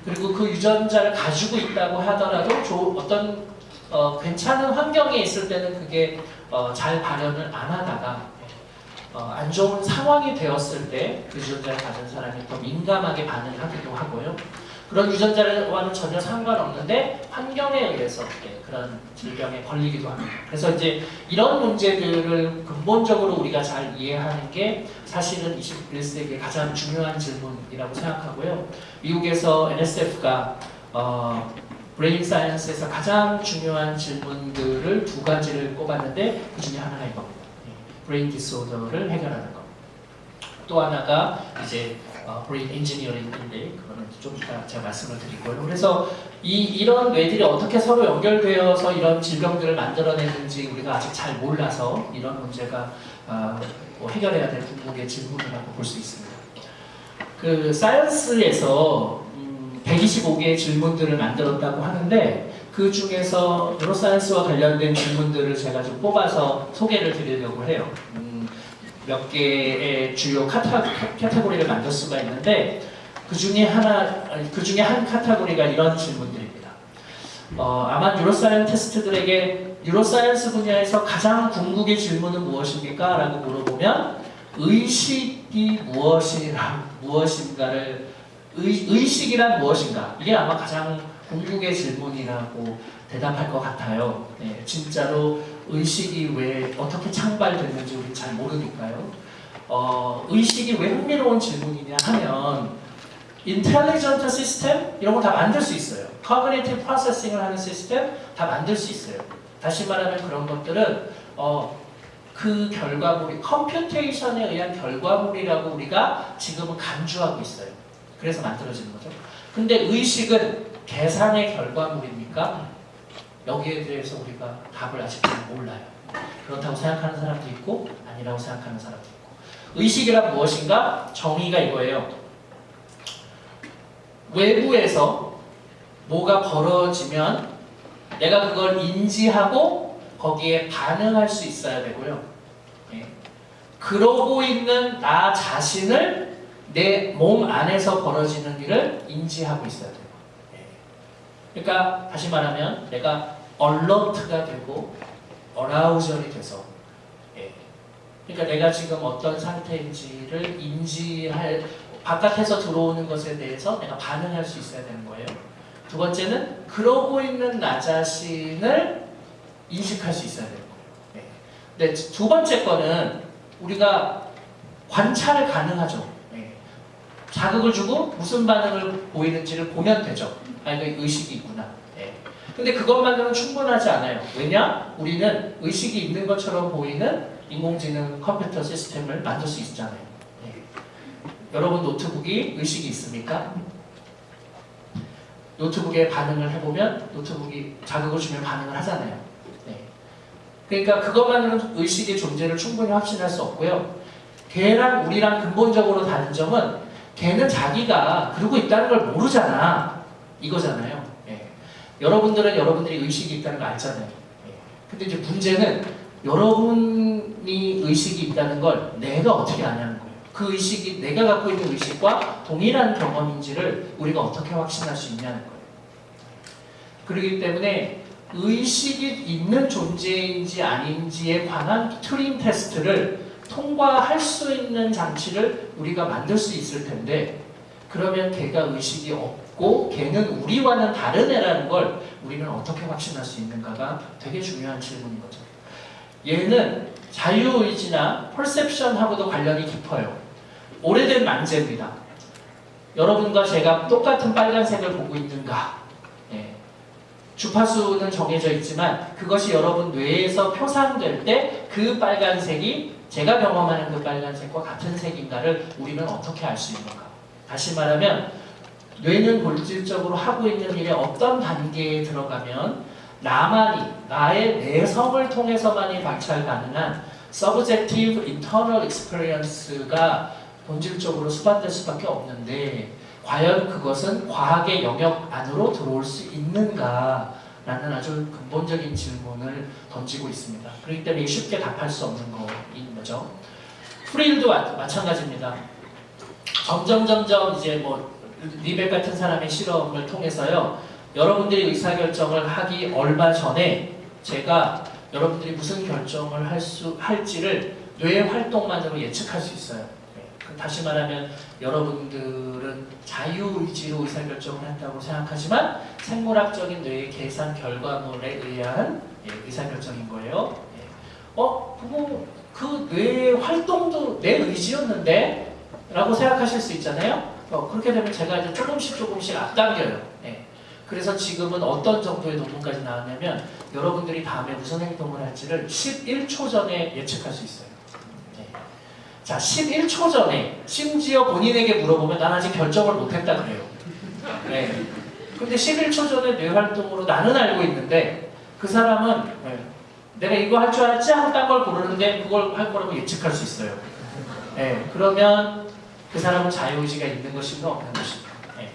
그리고 그 유전자를 가지고 있다고 하더라도 조, 어떤 어, 괜찮은 환경에 있을 때는 그게 어, 잘 발현을 안 하다가 어, 안 좋은 상황이 되었을 때 그 유전자를 가진 사람이 더 민감하게 반응하기도 하고요. 그런 유전자와는 전혀 상관없는데 환경에 의해서 예, 그런 질병에 걸리기도 합니다. 그래서 이제 이런 문제들을 근본적으로 우리가 잘 이해하는 게 사실은 21세기의 가장 중요한 질문이라고 생각하고요. 미국에서 NSF가 어, brain science에서 가장 중요한 질문들을 두 가지를 꼽았는데 그 중에 하나가 이겁니다. 예, brain disorder를 해결하는 것. 또 하나가 이제 어, brain engineering인데 그거는 좀 이따 제가 말씀을 드리고요. 그래서 이 이런 뇌들이 어떻게 서로 연결되어서 이런 질병들을 만들어내는지 우리가 아직 잘 몰라서 이런 문제가 아, 뭐 해결해야 될 궁극의 질문이라고 볼 수 있습니다. 그 Science에서 음, 125개의 질문들을 만들었다고 하는데 그 중에서 neuroscience와 관련된 질문들을 제가 좀 뽑아서 소개를 드리려고 해요. 음, 몇 개의 주요 카테, 카테고리를 만들 수가 있는데 그 중에 하나, 그 중에 한 카테고리가 이런 질문들입니다. 어, 아마 neuroscientist들에게 neuroscience 분야에서 가장 궁극의 질문은 무엇입니까? 라고 물어보면 의식이 무엇이라, 무엇인가를 의, 의식이란 무엇인가? 이게 아마 가장 궁극의 질문이라고 대답할 것 같아요. 네, 진짜로 의식이 왜 어떻게 창발됐는지 우리 잘 모르니까요. 어, 의식이 왜 흥미로운 질문이냐 하면 intelligent system 이런 거 다 만들 수 있어요. cognitive processing을 하는 시스템 다 만들 수 있어요. 다시 말하면 그런 것들은 어, 그 결과물이 computation에 의한 결과물이라고 우리가 지금은 간주하고 있어요. 그래서 만들어지는 거죠. 근데 의식은 계산의 결과물입니까? 여기에 대해서 우리가 답을 아직 잘 몰라요. 그렇다고 생각하는 사람도 있고 아니라고 생각하는 사람도 있고 의식이란 무엇인가? 정의가 이거예요. 외부에서 뭐가 벌어지면 내가 그걸 인지하고 거기에 반응할 수 있어야 되고요. 예. 그러고 있는 나 자신을 내 몸 안에서 벌어지는 일을 인지하고 있어야 돼요. 예. 그러니까 다시 말하면 내가 얼러트가 되고 어라우절이 돼서 예. 그러니까 내가 지금 어떤 상태인지를 인지할 바깥에서 들어오는 것에 대해서 내가 반응할 수 있어야 되는 거예요. 두 번째는 그러고 있는 나 자신을 인식할 수 있어야 되는 거예요. 네. 근데 두 번째 거는 우리가 관찰 가능하죠. 네. 자극을 주고 무슨 반응을 보이는지를 보면 되죠. 아, 이거 의식이 있구나. 네. 근데 그것만으로는 충분하지 않아요. 왜냐? 우리는 의식이 있는 것처럼 보이는 인공지능 컴퓨터 시스템을 만들 수 있잖아요. 네. 여러분 노트북이 의식이 있습니까? 노트북에 반응을 해보면 노트북이 자극을 주면 반응을 하잖아요. 네. 그러니까 그것만으로는 의식의 존재를 충분히 확신할 수 없고요. 걔랑 우리랑 근본적으로 다른 점은 걔는 자기가 그러고 있다는 걸 모르잖아. 이거잖아요. 예. 여러분들은 여러분들이 의식이 있다는 걸 알잖아요. 예. 근데 이제 문제는 여러분이 의식이 있다는 걸 내가 어떻게 아냐는 거예요. 그 의식이 내가 갖고 있는 의식과 동일한 경험인지를 우리가 어떻게 확신할 수 있냐는 거예요. 그렇기 때문에 의식이 있는 존재인지 아닌지에 관한 튜링 테스트를 통과할 수 있는 장치를 우리가 만들 수 있을 텐데 그러면 걔가 의식이 없고 걔는 우리와는 다른 애라는 걸 우리는 어떻게 확신할 수 있는가가 되게 중요한 질문인 거죠. 얘는 자유의지나 퍼셉션하고도 관련이 깊어요. 오래된 만재입니다. 여러분과 제가 똑같은 빨간색을 보고 있는가? 예. 주파수는 정해져 있지만 그것이 여러분 뇌에서 표상될 때 그 빨간색이 제가 경험하는 그 빨간색과 같은 색인가를 우리는 어떻게 알 수 있는가? 다시 말하면 뇌는 본질적으로 하고 있는 일의 어떤 단계에 들어가면 나만이 나의 내성을 통해서만이 관찰 가능한 subjective internal experience가 본질적으로 수반될 수밖에 없는데 과연 그것은 과학의 영역 안으로 들어올 수 있는가? 라는 아주 근본적인 질문을 던지고 있습니다. 그렇기 때문에 쉽게 답할 수 없는 거인 거죠. 프릴도 마찬가지입니다. 점점 점점 이제 뭐 리벨 같은 사람의 실험을 통해서요. 여러분들이 의사결정을 하기 얼마 전에 제가 여러분들이 무슨 결정을 할 수 할지를 뇌 활동만으로 예측할 수 있어요. 다시 말하면 여러분들은 자유의지로 의사결정을 한다고 생각하지만 생물학적인 뇌의 계산 결과물에 의한 예, 의사결정인 거예요. 예. 어? 그거 그 뇌의 활동도 내 의지였는데? 라고 생각하실 수 있잖아요. 어, 그렇게 되면 제가 이제 조금씩 조금씩 앞당겨요. 예. 그래서 지금은 어떤 정도의 논문까지 나왔냐면 여러분들이 다음에 무슨 행동을 할지를 11초 전에 예측할 수 있어요. 자, 11초 전에 심지어 본인에게 물어보면 난 아직 결정을 못했다 그래요. 네. 근데 11초 전에 뇌 활동으로 나는 알고 있는데 그 사람은 네, 내가 이거 할 줄 알았지 하고 딴 걸 고르는데 그걸 할 거라고 예측할 수 있어요. 네. 그러면 그 사람은 자유의지가 있는 것인가 없는 것인가. 네.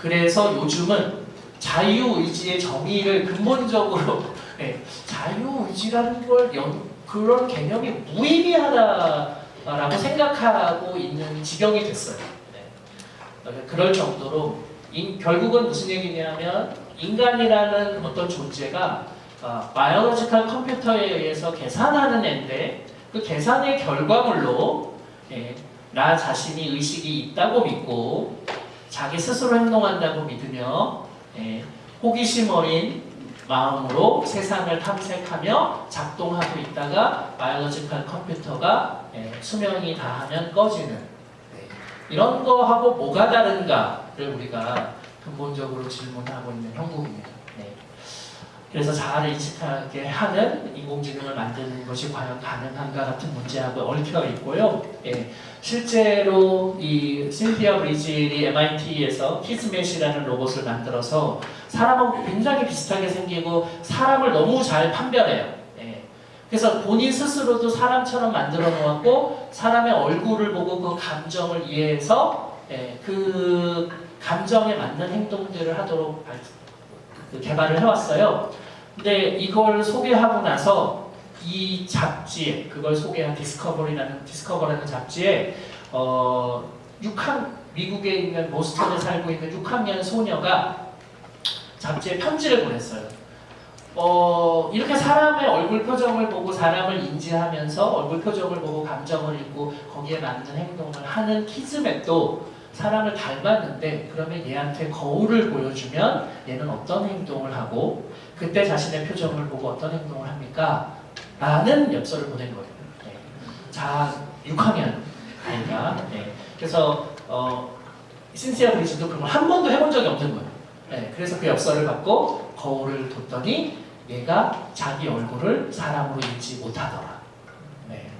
그래서 요즘은 자유의지의 정의를 근본적으로 네, 자유의지라는 걸 연, 그런 개념이 무의미하다라고 생각하고 있는 지경이 됐어요. 네. 그럴 정도로 인, 결국은 무슨 얘기냐면 인간이라는 어떤 존재가 어, biological 컴퓨터에 의해서 계산하는 애인데 그 계산의 결과물로 예, 나 자신이 의식이 있다고 믿고 자기 스스로 행동한다고 믿으며 예, 호기심 어린 마음으로 세상을 탐색하며 작동하고 있다가 biological 컴퓨터가 예, 수명이 다하면 꺼지는 네. 이런 거하고 뭐가 다른가를 우리가 근본적으로 질문하고 있는 형국입니다. 네. 그래서 자아를 인식하게 하는 인공지능을 만드는 것이 과연 가능한가 같은 문제하고 얽혀 있고요. 예. 실제로 이 실비아 브리질이 MIT에서 키스맷이라는 로봇을 만들어서 사람하고 굉장히 비슷하게 생기고 사람을 너무 잘 판별해요. 예. 그래서 본인 스스로도 사람처럼 만들어 놓았고 사람의 얼굴을 보고 그 감정을 이해해서 예, 그 감정에 맞는 행동들을 하도록 발- 그 개발을 해왔어요. 근데 이걸 소개하고 나서 이 잡지에 그걸 소개한 Discovery라는 Discover라는 잡지에 어 6학 미국에 있는 보스턴에 살고 있는 6학년 소녀가 잡지에 편지를 보냈어요. 어 이렇게 사람의 얼굴 표정을 보고 사람을 인지하면서 얼굴 표정을 보고 감정을 읽고 거기에 맞는 행동을 하는 Kismet도 사람을 닮았는데 그러면 얘한테 거울을 보여주면 얘는 어떤 행동을 하고 그때 자신의 표정을 보고 어떤 행동을 합니까? 라는 엽서를 보낸 거예요. 네. 자, 6학년 아이가. 네. 그래서 어, 신시아 브리즈도 그런 걸한 번도 해본 적이 없는 거예요. 네. 그래서 그 엽서를 받고 거울을 뒀더니 얘가 자기 얼굴을 사람으로 읽지 못하더라. 네.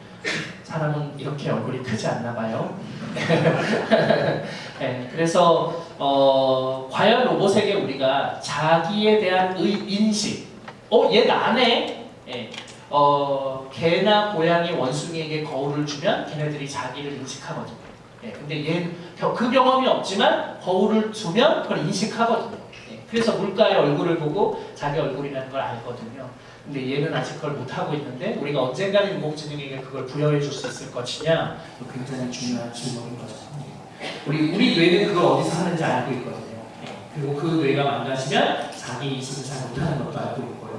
사람은 이렇게 얼굴이 크지 않나 봐요. 네, 그래서 어, 과연 로봇에게 우리가 자기에 대한 의, 인식, 어, 얘 나네. 예, 어, 개나 고양이 원숭이에게 거울을 주면 걔네들이 자기를 인식하거든요. 예, 근데 얘는 겨- 그 경험이 없지만 거울을 주면 그걸 인식하거든요. 예, 그래서 물가의 얼굴을 보고 자기 얼굴이라는 걸 알거든요. 근데 얘는 아직 그걸 못하고 있는데 우리가 언젠가는 인공지능에게 그걸 부여해 줄 수 있을 것이냐 굉장히 중요한 질문인 거죠. 예. 우리 우리 뇌는 그걸 어디서 하는지 알고 있거든요. 예, 그리고 그 뇌가 망가지면 자기 인식을 잘 못하는 것도 알고 있고요.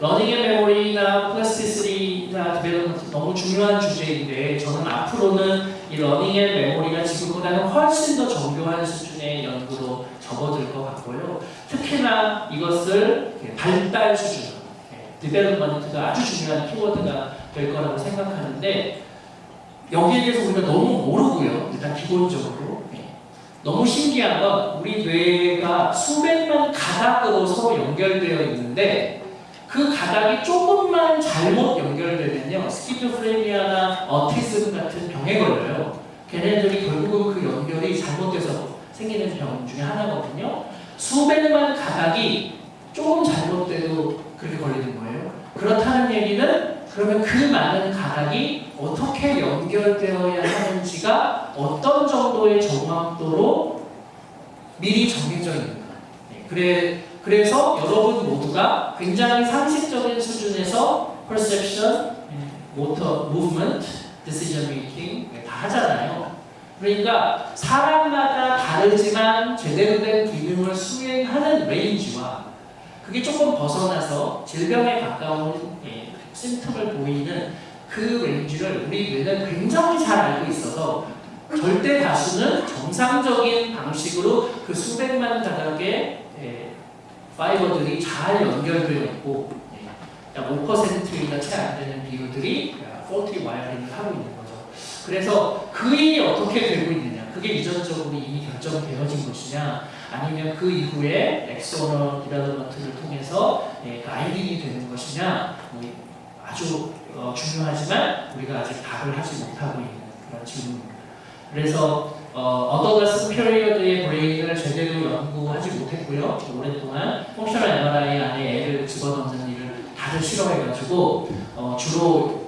learning and memory나 plasticity나 development 너무 중요한 주제인데 저는 앞으로는 이 learning and memory가 지금보다는 훨씬 더 정교한 수준의 연구로 접어들 것 같고요. 특히나 이것을 발달 수준, development가 아주 중요한 키워드가 될 거라고 생각하는데 여기에 대해서 우리가 너무 모르고요. 일단 기본적으로 예. 너무 신기한 건 우리 뇌가 수백만 가닥으로 서로 연결되어 있는데 그 가닥이 조금만 잘못 연결되면요 schizophrenia나 autism 같은 병에 걸려요. 걔네들이 결국은 그 연결이 잘못돼서 생기는 병 중에 하나거든요. 수백 만 가닥이 조금 잘못돼도 그렇게 걸리는 거예요. 그렇다는 얘기는 그러면 그 많은 가닥이 어떻게 연결되어야 하는지가 어떤 정도의 정확도로 미리 정해져 있는 거예요. 네, 그래 그래서 여러분 모두가 굉장히 상식적인 수준에서 perception, motor, movement, decision making 네, 다 하잖아요. 그러니까 사람마다 다르지만 제대로 된 기능을 수행하는 range와 그게 조금 벗어나서 질병에 가까운 예, symptom을 보이는 그 range를 우리 뇌는 굉장히 잘 알고 있어서 절대 다수는 정상적인 방식으로 그 수백만 가닥의 예, fiber들이 잘 연결되어 있고 예, 5%이나 채 안 되는 비율들이 faulty wiring을 하고 있는. 그래서 그 일이 어떻게 되고 있느냐 그게 유전적으로 이미 결정되어진 것이냐 아니면 그 이후에 axonal development를 통해서 예, 그 wiring이 되는 것이냐 뭐 아주 어, 중요하지만 우리가 아직 답을 하지 못하고 있는 그런 질문입니다. 그래서 어, adolescence period의 brain을 제대로 연구하지 못했고요. 오랫동안 functional MRI 안에 애를 집어넣는 일을 다들 싫어해가지고 어, 주로 뭐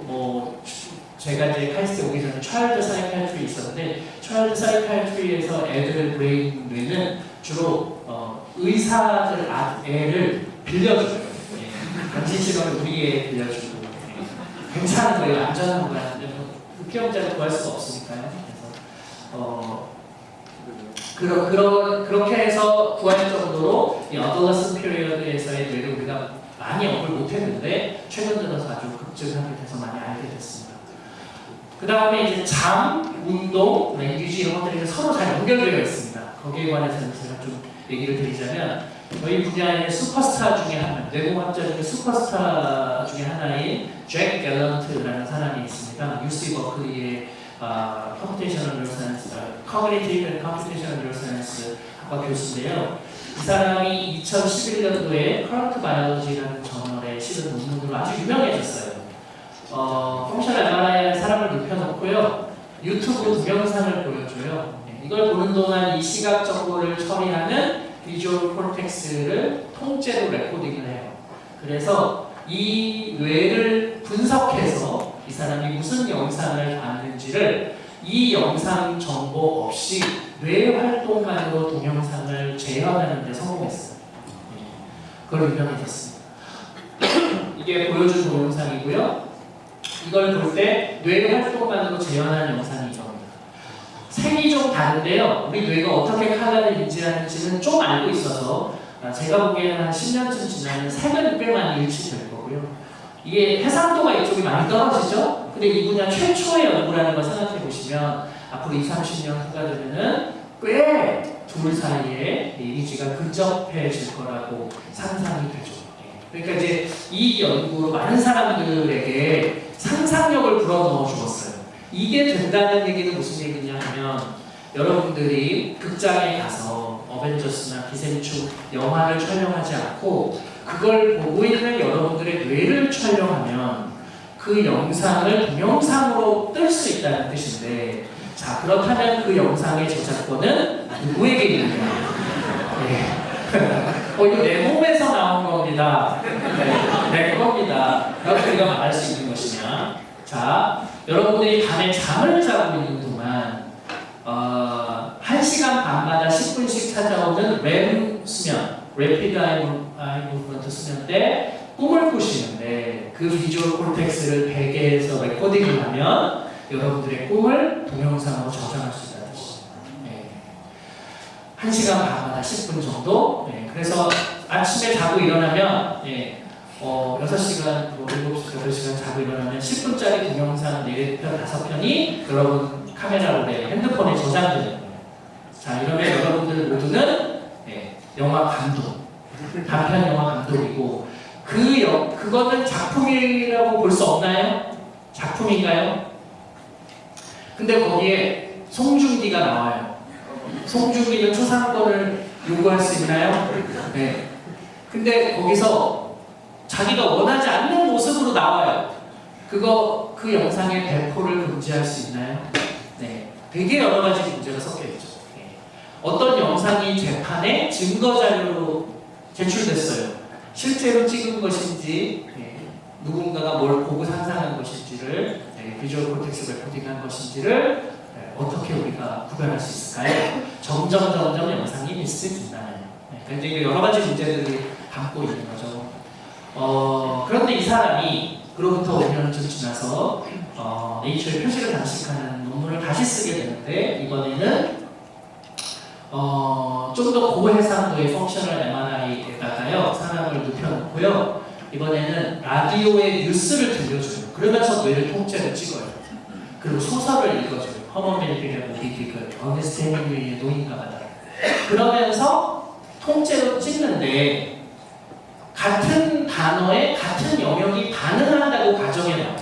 제가 이제 카이스트 오기 전에 차일드 사이칼트리 있었는데 차일드 사이칼트리에서 애들 브레인 뇌는 주로 어, 의사들 아, 애를 빌려줘요. 예. 당신 시간을 우리 애 빌려주고 예. 괜찮은 거예요. 안전한 거야. 피험자를 구할 수가 없으니까요. 그래서 어, 그러, 그러, 그렇게 해서 구할 정도로 이 adolescence period에서의 뇌를 우리가 많이 업을 못했는데 최근 들어서 아주 급증하게 돼서 많이 알게 됐습니다. 그 다음에 이제 잠, 운동, language 이런 것들이 서로 잘 연결되어 있습니다. 거기에 관해서는 제가 좀 얘기를 드리자면 저희 분야의 슈퍼스타 중에 하나, 뇌공학자 중에 슈퍼스타 중에 하나인 잭 갤런트라는 사람이 있습니다. UC 버클리의 아, computational neuroscience, cognitive and computational neuroscience 학과 교수인데요. 이 사람이 2011년도에 Current Biology라는 저널에 실은 논문으로 아주 유명해졌어요. 어, functional MRI에 사람을 눕혀놓고요. 유튜브 동영상을 보여줘요. 네, 이걸 보는 동안 이 시각 정보를 처리하는 visual cortex를 통째로 레코딩을 해요. 그래서 이 뇌를 분석해서 이 사람이 무슨 영상을 봤는지를 이 영상 정보 없이 뇌 활동만으로 동영상을 재현하는 데 성공했어요. 네, 그걸 유명해졌습니다. 이게 보여준 동영상이고요. 이걸 볼 때뇌 활동만으로 재현한 영상이 이겁니다. 색이 좀 다른데요. 우리 뇌가 어떻게 카드를 인지하는지는 좀 알고 있어서 아, 제가 보기에는 한 10년쯤 지나면 색은 꽤 많이 일치될 거고요. 이게 해상도가 이쪽이 많이 떨어지죠? 근데 이 분야 최초의 연구라는 걸 생각해 보시면 앞으로 2, 30년 후가 되면은 꽤 둘 사이에 이미지가 근접해질 거라고 상상이 되죠. 예. 그러니까 이제 이 연구로 많은 사람들에게 상상력을 불어넣어 주었어요. 이게 된다는 얘기는 무슨 얘기냐 하면 여러분들이 극장에 가서 어벤져스나 기생충 영화를 촬영하지 않고 그걸 보고 있는 여러분들의 뇌를 촬영하면 그 영상을 동영상으로 뜰 수 있다는 뜻인데 자 그렇다면 그 영상의 제작권은 누구에게 있느냐 예. 어, 이거 내 몸에서 나온 겁니다 네, 내 겁니다 라고 우리가 말할 수 있는 것이냐 자 여러분들이 밤에 잠을 자고 있는 동안 어, 1시간 반마다 10분씩 찾아오는 렘 수면 Rapid Eye Movement 수면 때 꿈을 꾸시는데 그 비주얼 콜텍스를 베개에서 레코딩을 하면 여러분들의 꿈을 동영상으로 저장할 수 있다는 뜻입니다. 네. 1시간 반마다 10분 정도 네. 그래서 아침에 자고 일어나면 네. 어, 6시간, 뭐 7시간, 8시간 자고 일어나면 10분짜리 동영상 4편, 5편이 여러분 카메라로 내 핸드폰에 저장되는 거예요. 자, 이러면 여러분들 모두는 네, 영화 감독, 단편 영화 감독이고 그 영, 그거는 작품이라고 볼 수 없나요? 작품인가요? 근데 거기에 송중기가 나와요. 송중기는 초상권을 요구할 수 있나요? 네. 근데 거기서 자기가 원하지 않는 모습으로 나와요. 그거 그 영상의 배포를 금지할 수 있나요? 네. 되게 여러 가지 문제가 섞여 있죠. 네. 어떤 영상이 재판에 증거 자료로 제출됐어요. 실제로 찍은 것인지 네. 누군가가 뭘 보고 상상한 것인지를 네. 비주얼 콘텍스 레코딩한 것인지를 네. 어떻게 우리가 구별할 수 있을까요? 점점 점점 영상이 미스진다는 네. 굉장히 여러 가지 문제들이 담고 있는 거죠. 어, 그런데 이 사람이 그로부터 5년쯤 지나서 어, 네이처의 표시를 장식하는 논문을 다시 쓰게 되는데 이번에는 어, 좀 더 고해상도의 functional MRI에다가요 사람을 눕혀놓고요. 이번에는 라디오의 뉴스를 들려줘요 그러면서 뇌를 통째로 찍어요. 그리고 소설을 읽어줘요. 허먼 멜빌의 모비딕을 어네스트 헤밍웨이의 노인과 바다요 그러면서 통째로 찍는데 같은 단어에 같은 영역이 반응한다고 가정해봐요.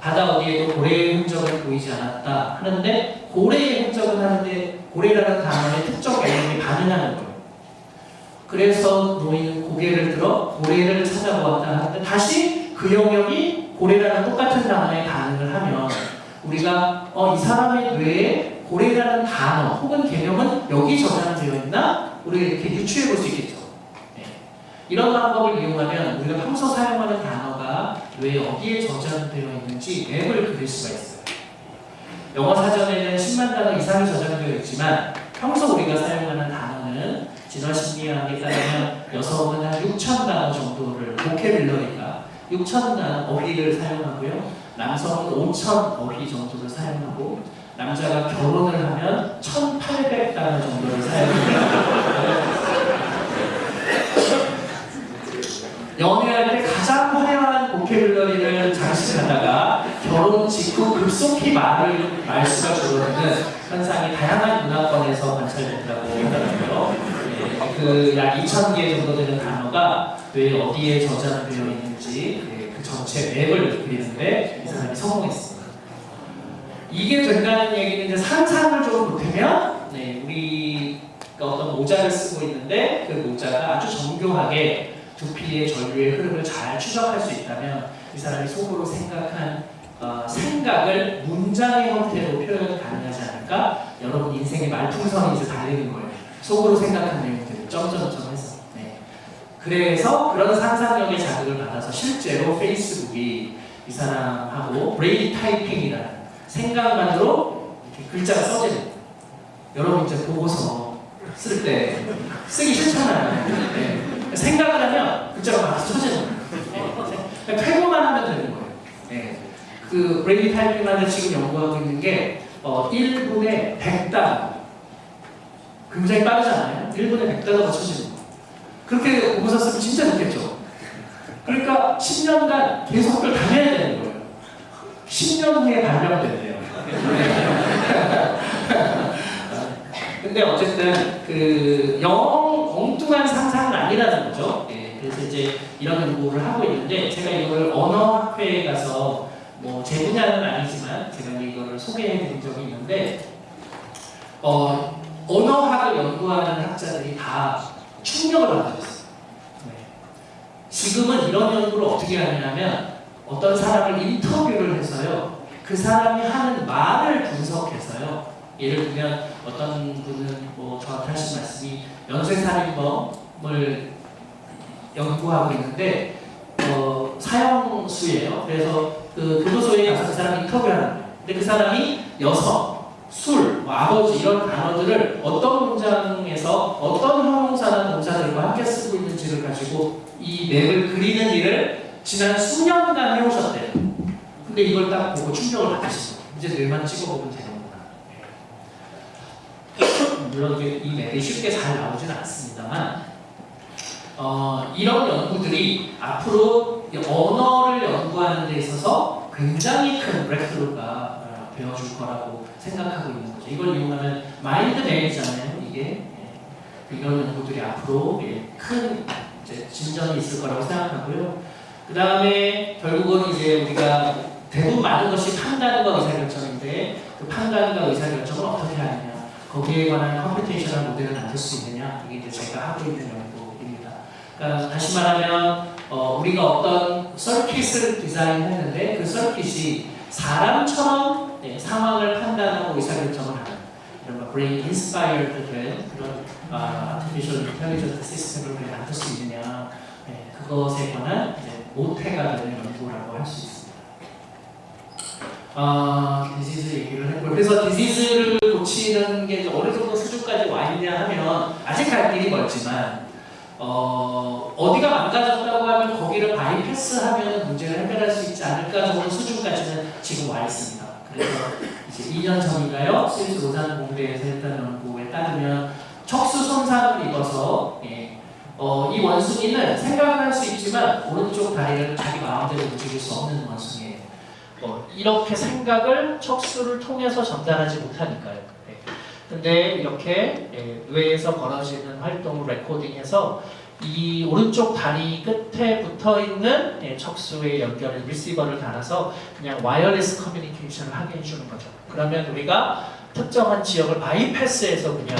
바다 어디에도 고래의 흔적을 보이지 않았다 하는데 고래의 흔적은 하는데 고래라는 단어의 특정 영역이 반응하는 거예요. 그래서 노인은 고개를 들어 고래를 찾아보았다 하는데 다시 그 영역이 고래라는 똑같은 단어에 반응을 하면 우리가 어, 이 사람의 뇌에 고래라는 단어 혹은 개념은 여기 저장되어 있나? 우리가 이렇게 유추해 볼 수 있겠죠. 네. 이런 방법을 이용하면 우리가 평소 사용하는 단어가 뇌에 어디에 저장되어 있는지 맵을 그릴 수가 있어요. 영어 사전에는 10만 단어 이상이 저장되어 있지만 평소 우리가 사용하는 단어는 진화 심리학에 따르면 여성은 한 6천 단어 정도를 보케빌러리가 6천 단어 어휘를 사용하고요. 남성은 5천 어휘 정도를 사용하고 남자가 결혼을 하면 1,800 단어 정도를 사용합니다. 연애할 때 가장 화려한 보케블러리를 장식하다가 결혼 직후 급속히 말을 말수가 줄어드는 현상이 다양한 문화권에서 관찰된다고 하더라고요. 예, 그약 2,000개 정도 되는 단어가 뇌 어디에 저장되어 있는지 예, 그 전체 맵을 그리는데 이 사람이 성공했습니다. 이게 된다는 얘기는 이제 상상을 좀 못하면 네, 우리가 어떤 모자를 쓰고 있는데 그 모자가 아주 정교하게 두피의 전류의 흐름을 잘 추적할 수 있다면 이 사람이 속으로 생각한 어, 생각을 문장의 형태로 표현 가능하지 않을까? 여러분 인생의 말풍선이 이제 달리는 거예요. 속으로 생각한 내용들을 점점점 해서. 네. 그래서 그런 상상력의 자극을 받아서 실제로 페이스북이 이 사람하고 브레이디 타이핑이라는 생각만으로 이렇게 글자가 써지는. 여러분 이제 보고서 쓸 때 쓰기 싫잖아요. 네. 생각을 하면 글자가 거예요. 네. 패고만 하면 되는 거예요. 네. 그 브레이디 타이핑만을 지금 연구하고 있는 게 어, 1분에 100단 굉장히 빠르잖아요. 1분에 100단어가 쳐지는 거예요. 그렇게 보고서 쓰면 진짜 좋겠죠. 그러니까 10년간 계속 학교를 다녀야 되는 거예요. 10년 후에 발명된대요. 근데 어쨌든 그 영 엉뚱한 상상은 아니라는 거죠. 예, 그래서 이제 이런 연구를 하고 있는데 제가 이걸 언어학회에 가서 뭐 제 분야는 아니지만 제가 이거를 소개해 드린 적이 있는데 어, 언어학을 연구하는 학자들이 다 충격을 받았어요. 네. 지금은 이런 연구를 어떻게 하냐면 어떤 사람을 인터뷰를 해서요. 그 사람이 하는 말을 분석해서요. 예를 들면 어떤 분은 뭐 저한테 하신 말씀이 연쇄살인범을 연구하고 있는데 어, 사형수예요. 그래서 그 교도소에 가서 그 사람 인터뷰하는 거예요. 근데 그 사람이 여성, 술, 뭐 아버지 이런 단어들을 어떤 문장에서 어떤 형용사나 동사들과 함께 쓰고 있는지를 가지고 이 맵을 그리는 일을 지난 수년간 해오셨대요. 근데 이걸 딱 보고 충격을 받으시고 이제 뇌만 찍어보면 되는구나. 물론 이 맵이 쉽게 잘 나오진 않습니다만 어, 이런 연구들이 앞으로 언어를 연구하는 데 있어서 굉장히 큰 브렉스루가 어, 되어줄 거라고 생각하고 있는 거죠. 이걸 이용하면 마인드 맵이잖아요. 이게 예. 이런 연구들이 앞으로 예, 큰 진전이 있을 거라고 생각하고요. 그 다음에 결국은 이제 우리가 대부분 많은 것이 판단과 의사결정인데 그 판단과 의사결정을 어떻게 하느냐 거기에 관한 computational 모델을 만들 수 있느냐 이게 이제 제가 하고 있는 연구입니다. 그러니까 다시 말하면 어, 우리가 어떤 circuit을 디자인했는데 그 서킷이 사람처럼 네, 상황을 판단하고 의사결정을 하는 이런 뭐 brain inspired 된 그런 아, artificial intelligence 시스템을 만들 수 있느냐 네, 그것에 관한 이제 모태가 되는 연구라고 할 수 있습니다. 아, 디지즈 얘기를 했고요. 그래서 디지즈를 고치는 게 어느 정도 수준까지 와 있냐 하면 아직 갈 길이 멀지만 어, 어디가 망가졌다고 하면 거기를 바이패스하면 문제를 해결할 수 있지 않을까 정도 수준까지는 지금 와 있습니다. 그래서 이제 2년 전인가요? 스위스 로잔 공대에서 했던 연구에 따르면 척수 손상을 입어서 예, 어, 이 원숭이는 생각을 할수 있지만 오른쪽 다리를 자기 마음대로 움직일 수 없는 원숭이 어, 이렇게 생각을 척수를 통해서 전달하지 못하니까요. 네. 근데 이렇게 예, 뇌에서 벌어지는 활동을 레코딩해서 이 오른쪽 다리 끝에 붙어 있는 예, 척수의 연결을 리시버를 달아서 그냥 wireless communication을 하게 해주는 거죠. 그러면 우리가 특정한 지역을 바이패스해서 그냥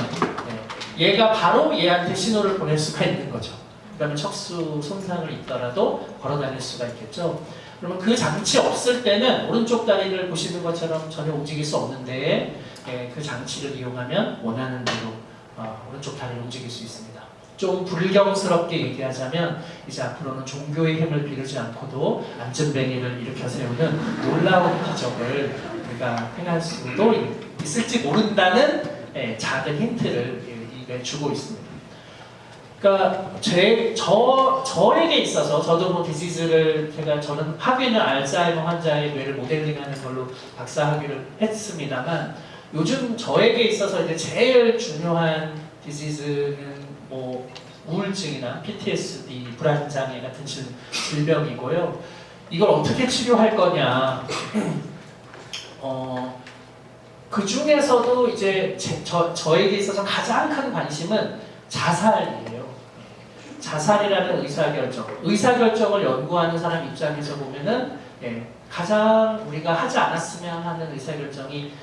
예, 얘가 바로 얘한테 신호를 보낼 수가 있는 거죠. 그러면 척수 손상을 입더라도 걸어 다닐 수가 있겠죠. 그러면 그 장치 없을 때는 오른쪽 다리를 보시는 것처럼 전혀 움직일 수 없는데 예, 그 장치를 이용하면 원하는 대로 어, 오른쪽 다리를 움직일 수 있습니다. 좀 불경스럽게 얘기하자면 이제 앞으로는 종교의 힘을 비르지 않고도 안전뱅이를 일으켜 세우는 놀라운 기적을 우리가 행할 수도 있을지 모른다는 예, 작은 힌트를 예, 주고 있습니다. 그러니까 제, 저, 저에게 있어서 저도 뭐 디지즈를 제가 저는 학위는 알츠하이머 환자의 뇌를 모델링하는 걸로 박사 학위를 했습니다만 요즘 저에게 있어서 이제 제일 중요한 디지즈는 뭐 우울증이나 PTSD, 불안장애 같은 질, 질병이고요. 이걸 어떻게 치료할 거냐. 어, 그 중에서도 이제 제, 저, 저에게 있어서 가장 큰 관심은 자살이에요. 자살이라는 의사결정. 의사결정을 연구하는 사람 입장에서 보면은 예, 가장 우리가 하지 않았으면 하는 의사결정이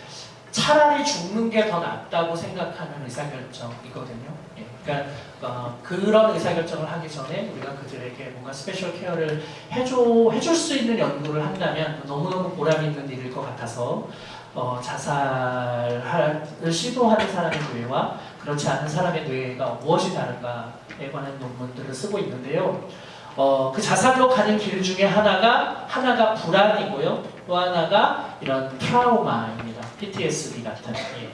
차라리 죽는 게 더 낫다고 생각하는 의사결정이거든요. 예, 그러니까 어, 그런 의사결정을 하기 전에 우리가 그들에게 뭔가 special care를 해줘, 해줄 수 있는 연구를 한다면 너무너무 보람 있는 일일 것 같아서 어, 자살을 시도하는 사람의 뇌와 그렇지 않은 사람의 뇌가 무엇이 다른가에 관한 논문들을 쓰고 있는데요. 어, 그 자살로 가는 길 중에 하나가 하나가 불안이고요. 또 하나가 이런 트라우마입니다. PTSD 같은. 예.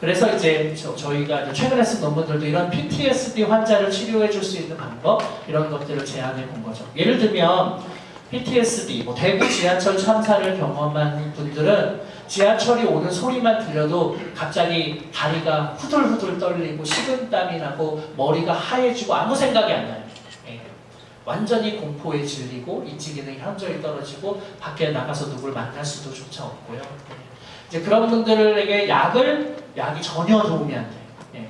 그래서 이제 저, 희가 최근에 쓴 논문들도 이런 PTSD 환자를 치료해 줄 수 있는 방법 이런 것들을 제안해 본 거죠. 예를 들면 PTSD, 뭐 대구 지하철 참사를 경험한 분들은 지하철이 오는 소리만 들려도 갑자기 다리가 후들후들 떨리고 식은땀이 나고 머리가 하얘지고 아무 생각이 안 나요. 예. 완전히 공포에 질리고 인지 기능이 현저히 떨어지고 밖에 나가서 누굴 만날 수도 조차 없고요. 예. 이제 그런 분들에게 약을 약이 전혀 도움이 안 돼요. 예.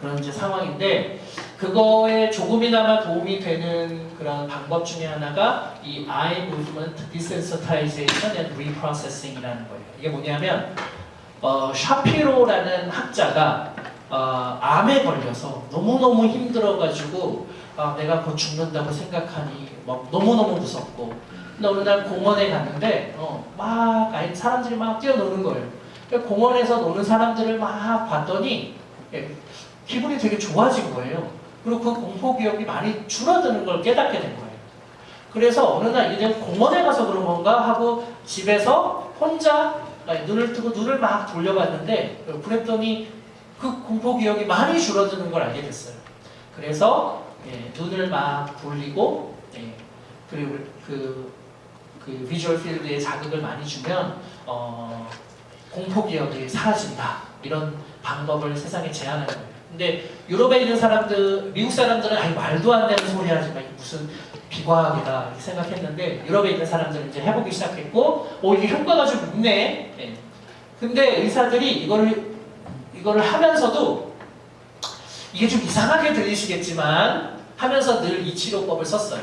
그런 이제 상황인데 그거에 조금이나마 도움이 되는 그런 방법 중에 하나가 이 eye movement desensitization and reprocessing이라는 거예요. 이게 뭐냐면 어, 샤피로라는 학자가 어, 암에 걸려서 너무너무 힘들어가지고 아, 내가 곧 죽는다고 생각하니 막 너무너무 무섭고 근데 어느 날 공원에 갔는데 어, 막 사람들이 막 뛰어노는 거예요. 공원에서 노는 사람들을 막 봤더니 예, 기분이 되게 좋아진 거예요. 그리고 그 공포 기억이 많이 줄어드는 걸 깨닫게 된 거예요. 그래서 어느 날 이제 공원에 가서 그런 건가 하고 집에서 혼자 눈을 뜨고 눈을 막 돌려봤는데 그랬더니 그 공포 기억이 많이 줄어드는 걸 알게 됐어요. 그래서 예, 눈을 막 돌리고 예, 그리고 그, 그 비주얼 필드에 자극을 많이 주면 어, 공포 기억이 사라진다 이런 방법을 세상에 제안하는 거예요. 근데 유럽에 있는 사람들, 미국 사람들은 아니 말도 안 되는 소리 하지 마. 무슨 비과학이다 이렇게 생각했는데 유럽에 있는 사람들은 이제 해보기 시작했고 오 이게 효과가 좀 있네. 네. 근데 의사들이 이거를 이거를 하면서도 이게 좀 이상하게 들리시겠지만 하면서 늘 이 치료법을 썼어요.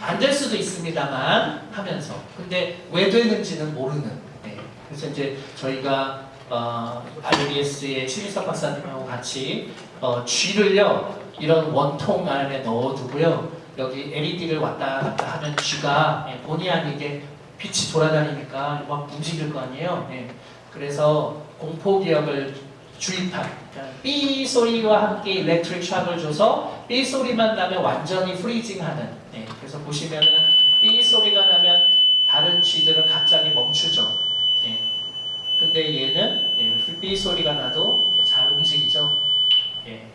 안 될 수도 있습니다만 하면서 근데 왜 되는지는 모르는. 네. 그래서 이제 저희가 어, IBS의 최민석 박사님하고 같이 어, 쥐를요 이런 원통 안에 넣어두고요 여기 LED를 왔다 갔다 하면 쥐가 예, 본의 아니게 빛이 돌아다니니까 막 움직일 거 아니에요. 예. 그래서 공포 기억을 주입한 그러니까 삐 소리와 함께 일렉트릭 샥을 줘서 삐 소리만 나면 완전히 프리징하는. 예. 그래서 보시면은 삐 소리가 나면 다른 쥐들은 갑자기 멈추죠. 예. 근데 얘는 예, 삐 소리가 나도 잘 움직이죠. 예.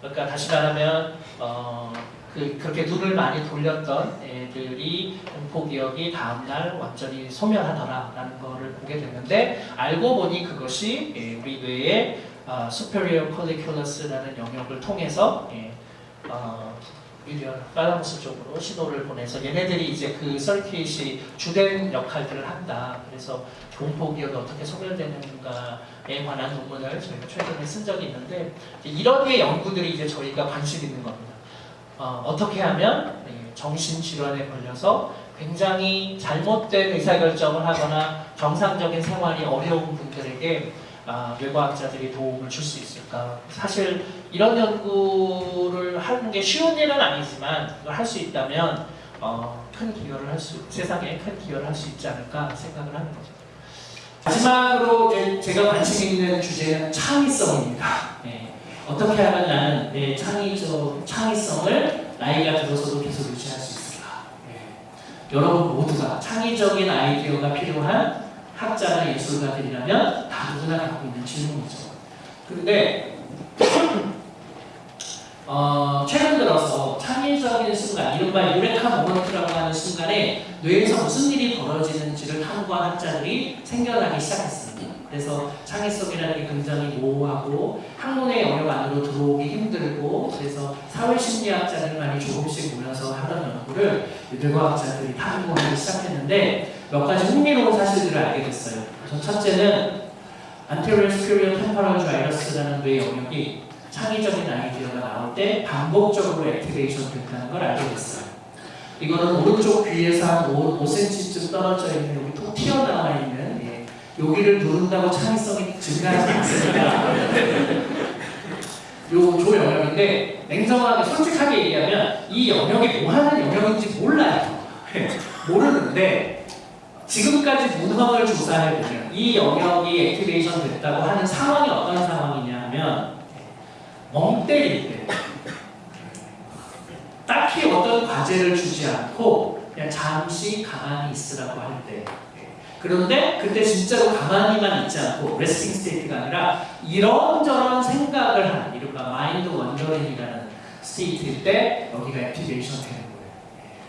그러니까 다시 말하면 어, 그, 그렇게 눈을 많이 돌렸던 애들이 공포 기억이 다음날 완전히 소멸하더라라는 거를 보게 됐는데 알고 보니 그것이 예, 우리 뇌의 어, superior colliculus라는 영역을 통해서 예, 어, 오히려 팔라무스 쪽으로 신호를 보내서 얘네들이 이제 그 서킷이 주된 역할들을 한다. 그래서 공포 기억이 어떻게 소멸되는가에 관한 논문을 저희가 최근에 쓴 적이 있는데 이런 류의 연구들이 이제 저희가 관심 있는 겁니다. 어, 떻게 하면 정신질환에 걸려서 굉장히 잘못된 의사결정을 하거나 정상적인 생활이 어려운 분들에게 아, 뇌과학자들이 도움을 줄 수 있을까? 사실 이런 연구를 하는 게 쉬운 일은 아니지만 할 수 있다면 어, 큰 기여를 할 수, 세상에 큰 기여를 할 수 있지 않을까 생각을 하는 거죠. 마지막으로 제가 관심 있는 주제는 창의성입니다. 예, 어떻게 하면 나는 내 창의적 창의성을 나이가 들어서도 계속 유지할 수 있을까? 예, 여러분 모두가 창의적인 아이디어가 필요한 학자나 예술가들이라면 다 누구나 갖고 있는 질문이죠. 근데 어, 최근 들어서 창의적인 순간, 이른바 유레카 모먼트라고 하는 순간에 뇌에서 무슨 일이 벌어지는지를 탐구한 학자들이 생겨나기 시작했습니다. 그래서 창의성이라는 게 굉장히 모호하고 학문의 영역 안으로 들어오기 힘들고 그래서 사회심리학자들 많이 조금씩 모여서 하던 연구를 뇌과학자들이 탐구하기 시작했는데 몇 가지 흥미로운 사실들을 알게 됐어요. 첫째는 anterior superior temporal gyrus라는 뇌 영역이 창의적인 아이디어가 나올 때 반복적으로 액티베이션 된다는 걸 알게 됐어요. 이거는 오른쪽 귀에서 한 5, 5cm쯤 떨어져 있는 여기 톡 튀어나와 있는 예, 여기를 누른다고 창의성이 증가하지 않습니다. 요 조 영역인데 냉정하게 솔직하게 얘기하면 이 영역이 뭐 하는 영역인지 몰라요. 모르는데 지금까지 문헌을 조사해 보면 이 영역이 activation 됐다고 하는 상황이 어떤 상황이냐 하면 멍 때릴 때 딱히 어떤 과제를 주지 않고 그냥 잠시 가만히 있으라고 할 때. 그런데 그때 진짜로 가만히만 있지 않고 resting state가 아니라 이런저런 생각을 하는 이른바 mind wandering이라는 state일 때 여기가 activation 되는 거예요.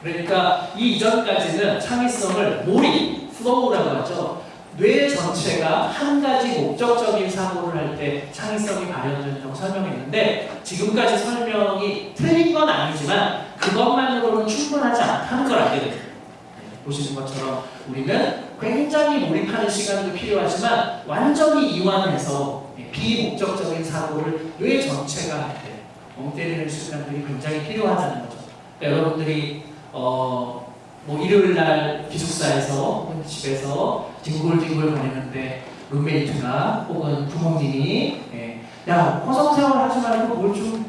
그러니까 이 이전까지는 창의성을 몰입, flow라고 하죠 뇌 전체가 한 가지 목적적인 사고를 할 때 창의성이 발현된다고 설명했는데 지금까지 설명이 틀린 건 아니지만 그것만으로는 충분하지 않다는 걸 알게 됩니다. 네, 보시는 것처럼 우리는 굉장히 몰입하는 시간도 필요하지만 완전히 이완해서 비목적적인 사고를 뇌 전체가 할 때 멍 때리는 시간들이 굉장히 필요하다는 거죠. 그러니까 여러분들이 어, 뭐 일요일 날 기숙사에서 집에서 뒹굴뒹굴 거리는데 룸메이트가 혹은 부모님이 예, 야 허송생활 하지 말고 뭘좀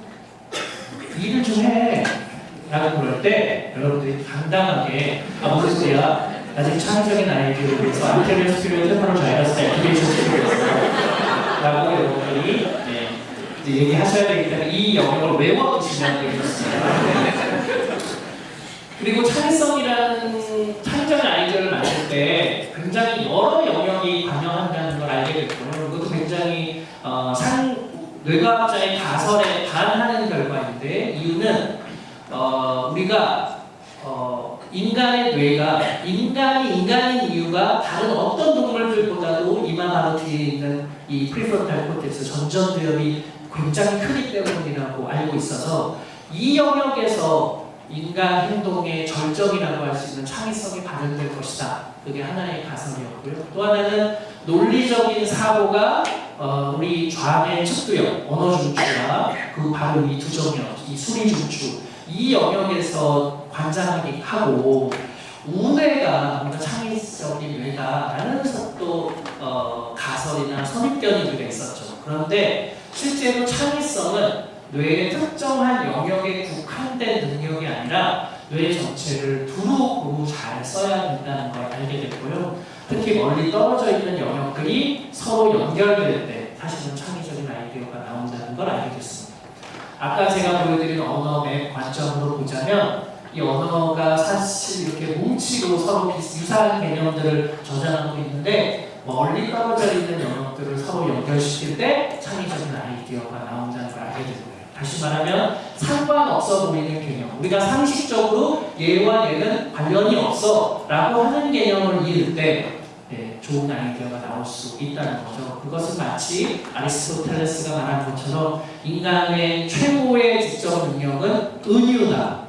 일을 좀 해. 라고 그럴 때 여러분들이 당당하게 뭔 소리야 아직 창의적인 아이디어를 위해서 anterior superior temporal gyrus activation superior 라고 여러분들이 예, 이제 얘기하셔야 되기 때문에 이 영역을 외워두시면 되겠습니다. 그리고 창의성이라는 창의적인 아이디어를 만들 때 굉장히 여러 영역이 관여한다는 걸 알게 됐고요. 그것도 굉장히 어, 상, 뇌과학자의 가설에 반하는 결과인데 이유는 어, 우리가 어, 인간의 뇌가 인간이 인간인 이유가 다른 어떤 동물들보다도 이마 바로 뒤에 있는 이 prefrontal cortex 전전두엽이 굉장히 크기 때문이라고 알고 있어서 이 영역에서 인간 행동의 절정이라고 할 수 있는 창의성이 발현될 것이다. 그게 하나의 가설이었고요. 또 하나는 논리적인 사고가 어, 우리 좌뇌 측두엽, 언어 중추와 그 바로 이 두 정역, 이 수리 중추 이 영역에서 관장하게 하고 우뇌가 뭔가 창의적인 뇌다라는 또 어, 가설이나 선입견이 우리가 있었죠. 그런데 실제로 창의성은 뇌의 특정한 영역에 국한된 능력이 아니라 뇌 전체를 두루두루 잘 써야 된다는 걸 알게 됐고요. 특히 멀리 떨어져 있는 영역들이 서로 연결될 때 사실은 창의적인 아이디어가 나온다는 걸 알게 됐습니다. 아까 제가 보여드린 언어의 관점으로 보자면 이 언어가 사실 이렇게 뭉치고 서로 유사한 개념들을 저장하고 있는데 멀리 떨어져 있는 영역들을 서로 연결시킬 때 창의적인 아이디어가 나온다는 걸 알게 되고요. 다시 말하면 상관없어 보이는 개념. 우리가 상식적으로 얘와 얘는 관련이 없어 라고 하는 개념을 이을 때 네, 좋은 아이디어가 나올 수 있다는 거죠. 그것은 마치 아리스토텔레스가 말한 것처럼 인간의 최고의 지적 능력은 은유다.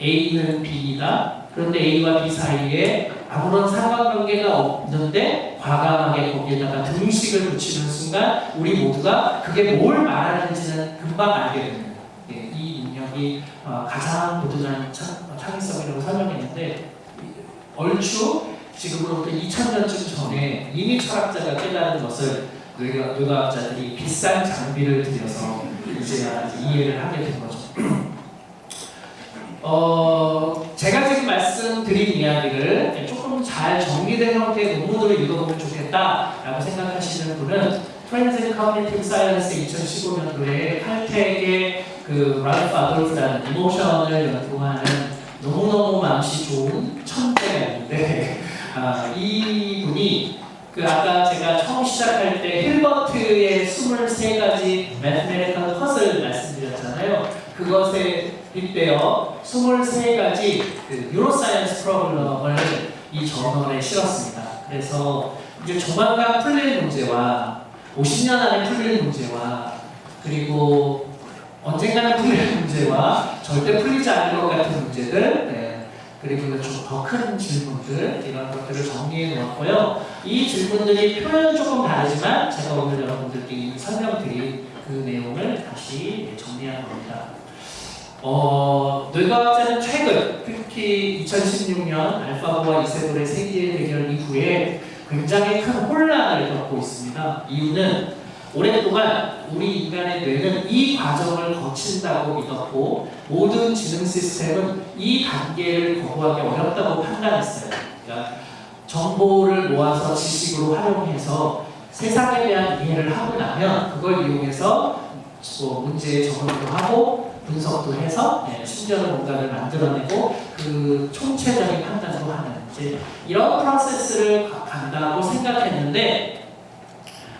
A는 B이다 그런데 A와 B 사이에 아무런 상관관계가 없는데 과감하게 거기에다가 등식을 붙이는 순간 우리 모두가 그게 뭘 말하는지는 금방 알게 됩니다. 예, 이 능력이 어, 가장 도드란 창의성이라고 설명했는데 얼추 지금으로부터 2000년쯤 전에 이미 철학자가 깨달은 것을 뇌과, 뇌과학자들이 비싼 장비를 들여서 이제 이해를 하게 된 거죠. 어, 제가 지금 말씀 드린 이야기를 조금 잘 정리된 형태의 논문으로 읽어보면 좋겠다라고 생각하시는 분은 Trends in Cognitive Science 2015년도에 칼텍의 그 랄프 아돌프라는 emotion을 연구하는 너무너무 마음씨 좋은 천재가 있는데 아, 이분이 그 아까 제가 처음 시작할 때 힐버트의 23가지 mathematical 것을 말씀드렸잖아요. 그것에 빗대어 23가지 그 neuroscience problem을 이 저널에 실었습니다. 그래서 이제 조만간 풀릴 문제와 50년 안에 풀릴 문제와 그리고 언젠가는 풀릴 문제와 절대 풀리지 않을 것 같은 문제들 네. 그리고 좀더큰 질문들 이런 것들을 정리해 놓았고요. 이 질문들이 표현은 조금 다르지만 제가 오늘 여러분들께 설명드린 그 내용을 다시 정리한 겁니다. 어, 뇌과학자는 최근 특히 2016년 알파고와 이세돌의 세계 대결 이후에 굉장히 큰 혼란을 겪고 있습니다. 이유는 오랫동안 우리 인간의 뇌는 이 과정을 거친다고 믿었고 모든 지능 시스템은 이 단계를 거부하기 어렵다고 판단했어요. 그러니까 정보를 모아서 지식으로 활용해서 세상에 대한 이해를 하고 나면 그걸 이용해서 뭐 문제에 적응도 하고 분석도 해서 네, 심지어는 뭔가를 만들어내고 그 총체적인 판단도 하는 이제 이런 프로세스를 간다고 생각했는데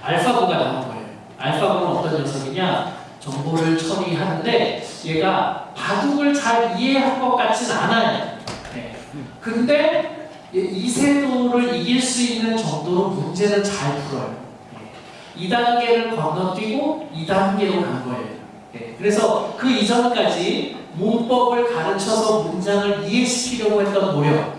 알파고가 나온 거예요. 알파고는 어떤 녀석이냐? 정보를 처리하는데 얘가 바둑을 잘 이해한 것 같진 않아요. 네. 근데 이세도를 이길 수 있는 정도로 문제는 잘 풀어요. 네. 2단계를 건너뛰고 2단계로 간 거예요. 네. 그래서 그 이전까지 문법을 가르쳐서 문장을 이해시키려고 했던 노력,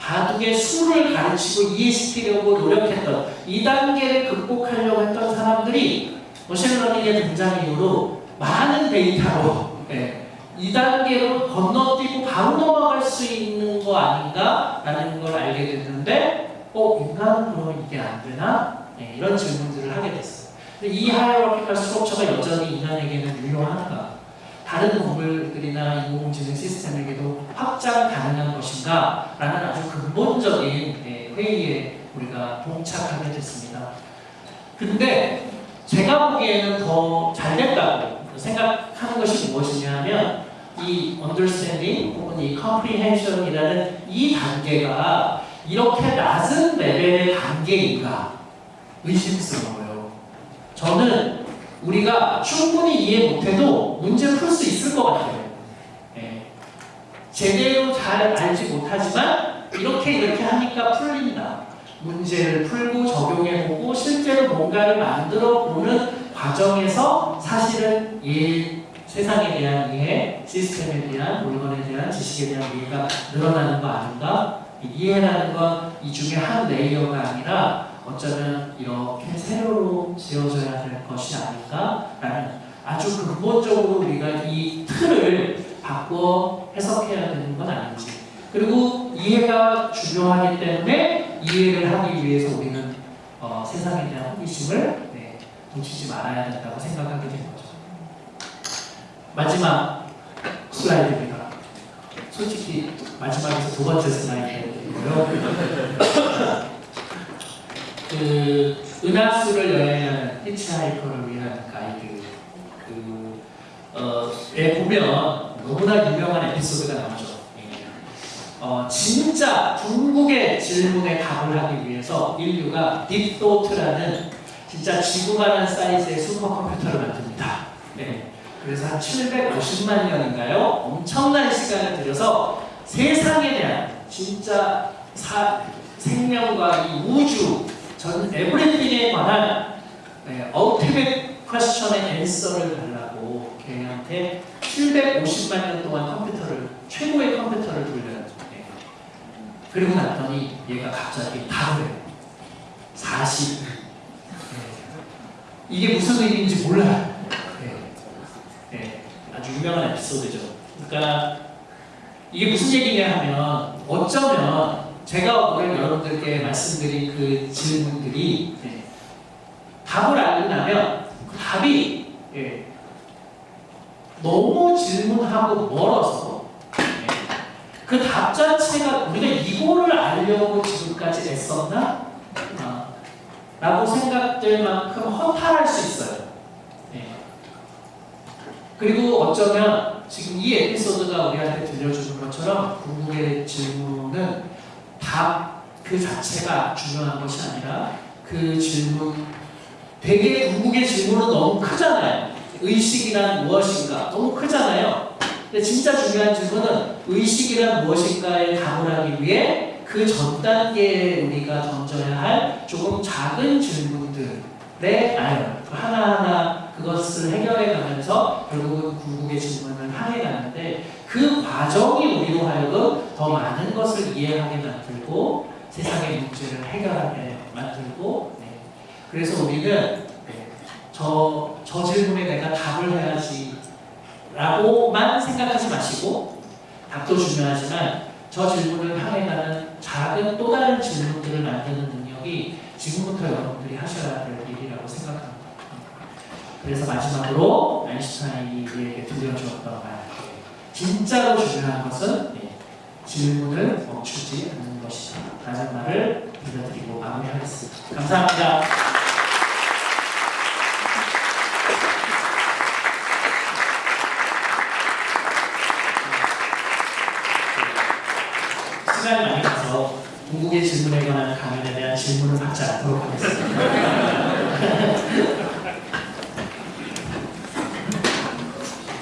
바둑의 수를 가르치고 이해시키려고 노력했던 이 단계를 극복하려고 했던 사람들이 machine learning의 등장 이후로 많은 데이터로 네, 이 단계로 건너뛰고 바로 넘어갈 수 있는 거 아닌가라는 걸 알게 됐는데 어 인간은 그러면 이게 안 되나? 네, 이런 질문들을 하게 됐어요. 이 hierarchical structure가 여전히 인간에게는 유효한가? 다른 동물들이나 인공지능 시스템에게도 확장 가능한 것인가? 라는 아주 근본적인 네, 회의에 우리가 봉착하게 됐습니다. 근데 제가 보기에는 더 잘 됐다고 생각하는 것이 무엇이냐면 이 understanding 혹은 이 comprehension이라는 이 단계가 이렇게 낮은 레벨의 단계인가 의심스러워요. 저는 우리가 충분히 이해 못해도 문제 풀 수 있을 것 같아요. 네. 제대로 잘 알지 못하지만 이렇게 이렇게 하니까 풀린다. 문제를 풀고 적용해보고 실제로 뭔가를 만들어 보는 과정에서 사실은 이 세상에 대한 이해, 시스템에 대한 물건에 대한 지식에 대한 이해가 늘어나는 거 아닌가? 이해라는 건 이 중에 한 layer가 아니라 어쩌면 이렇게 세로로 지어져야 될 것이 아닌가라는 아주 근본적으로 우리가 이 틀을 바꿔 해석해야 되는 건 아닌지 그리고 이해가 중요하기 때문에 이해를 하기 위해서 우리는 어, 세상에 대한 호기심을 네, 놓치지 말아야 된다고 생각하게 된 거죠. 마지막 슬라이드입니다. 솔직히 마지막에서 두 번째 슬라이드고요. 그 은하수를 여행하는 히치하이커를 위한 가이드 그 어, 에 보면 너무나 유명한 에피소드가 나오죠. 예. 어, 진짜 중국의 질문에 답을 하기 위해서 인류가 Deep Thought라는 진짜 지구만한 사이즈의 슈퍼컴퓨터를 만듭니다. 네. 그래서 한 750만 년인가요? 엄청난 시간을 들여서 세상에 대한 진짜 사, 생명과 이 우주 전 everything에 관한 네, ultimate question의 앤서를 달라고 걔한테 750만 년 동안 컴퓨터를 최고의 컴퓨터를 돌려요. 네. 그리고 났더니 얘가 갑자기 해요. 40. 네. 이게 무슨 의미인지 몰라요. 네. 네. 아주 유명한 에피소드죠. 그러니까 이게 무슨 얘기냐 하면 어쩌면 제가 오늘 여러분들께 말씀드린 그 질문들이 네. 답을 알고 나면 그 답이 예, 너무 질문하고 멀어서 예, 그답 자체가 우리가 이거를 알려고 지금까지 애썼나? 아, 라고 생각될 만큼 허탈할 수 있어요. 네. 그리고 어쩌면 지금 이 에피소드가 우리한테 들려주는 것처럼 궁극의 질문은 답 그 자체가 중요한 것이 아니라 그 질문 되게 궁극의 질문은 너무 크잖아요. 의식이란 무엇인가 너무 크잖아요. 근데 진짜 중요한 질문은 의식이란 무엇인가에 답을 하기 위해 그 전 단계에 우리가 던져야 할 조금 작은 질문들에 나요. 그 하나하나 그것을 해결해 가면서 결국은 궁극의 질문을 향해 가는데 그 과정이 우리로 하여금 더 많은 것을 이해하게 만들고 세상의 문제를 해결하게 만들고 네. 그래서 우리는 네. 저, 저 질문에 내가 답을 해야지 라고만 생각하지 마시고 답도 중요하지만 저 질문을 향해 가는 작은 또 다른 질문들을 만드는 능력이 지금부터 여러분들이 하셔야 될 일이라고 생각합니다. 그래서 마지막으로 아인슈타인이 우리에게 들려주었던 말 진짜로 중요한 것은 네, 질문을 멈추지 않는 것이다 라는 말을 들려드리고 마무리하겠습니다. 감사합니다. 시간이 많이 가서 궁극의 질문에 관한 강연에 대한 질문을 받지 않도록 하겠습니다.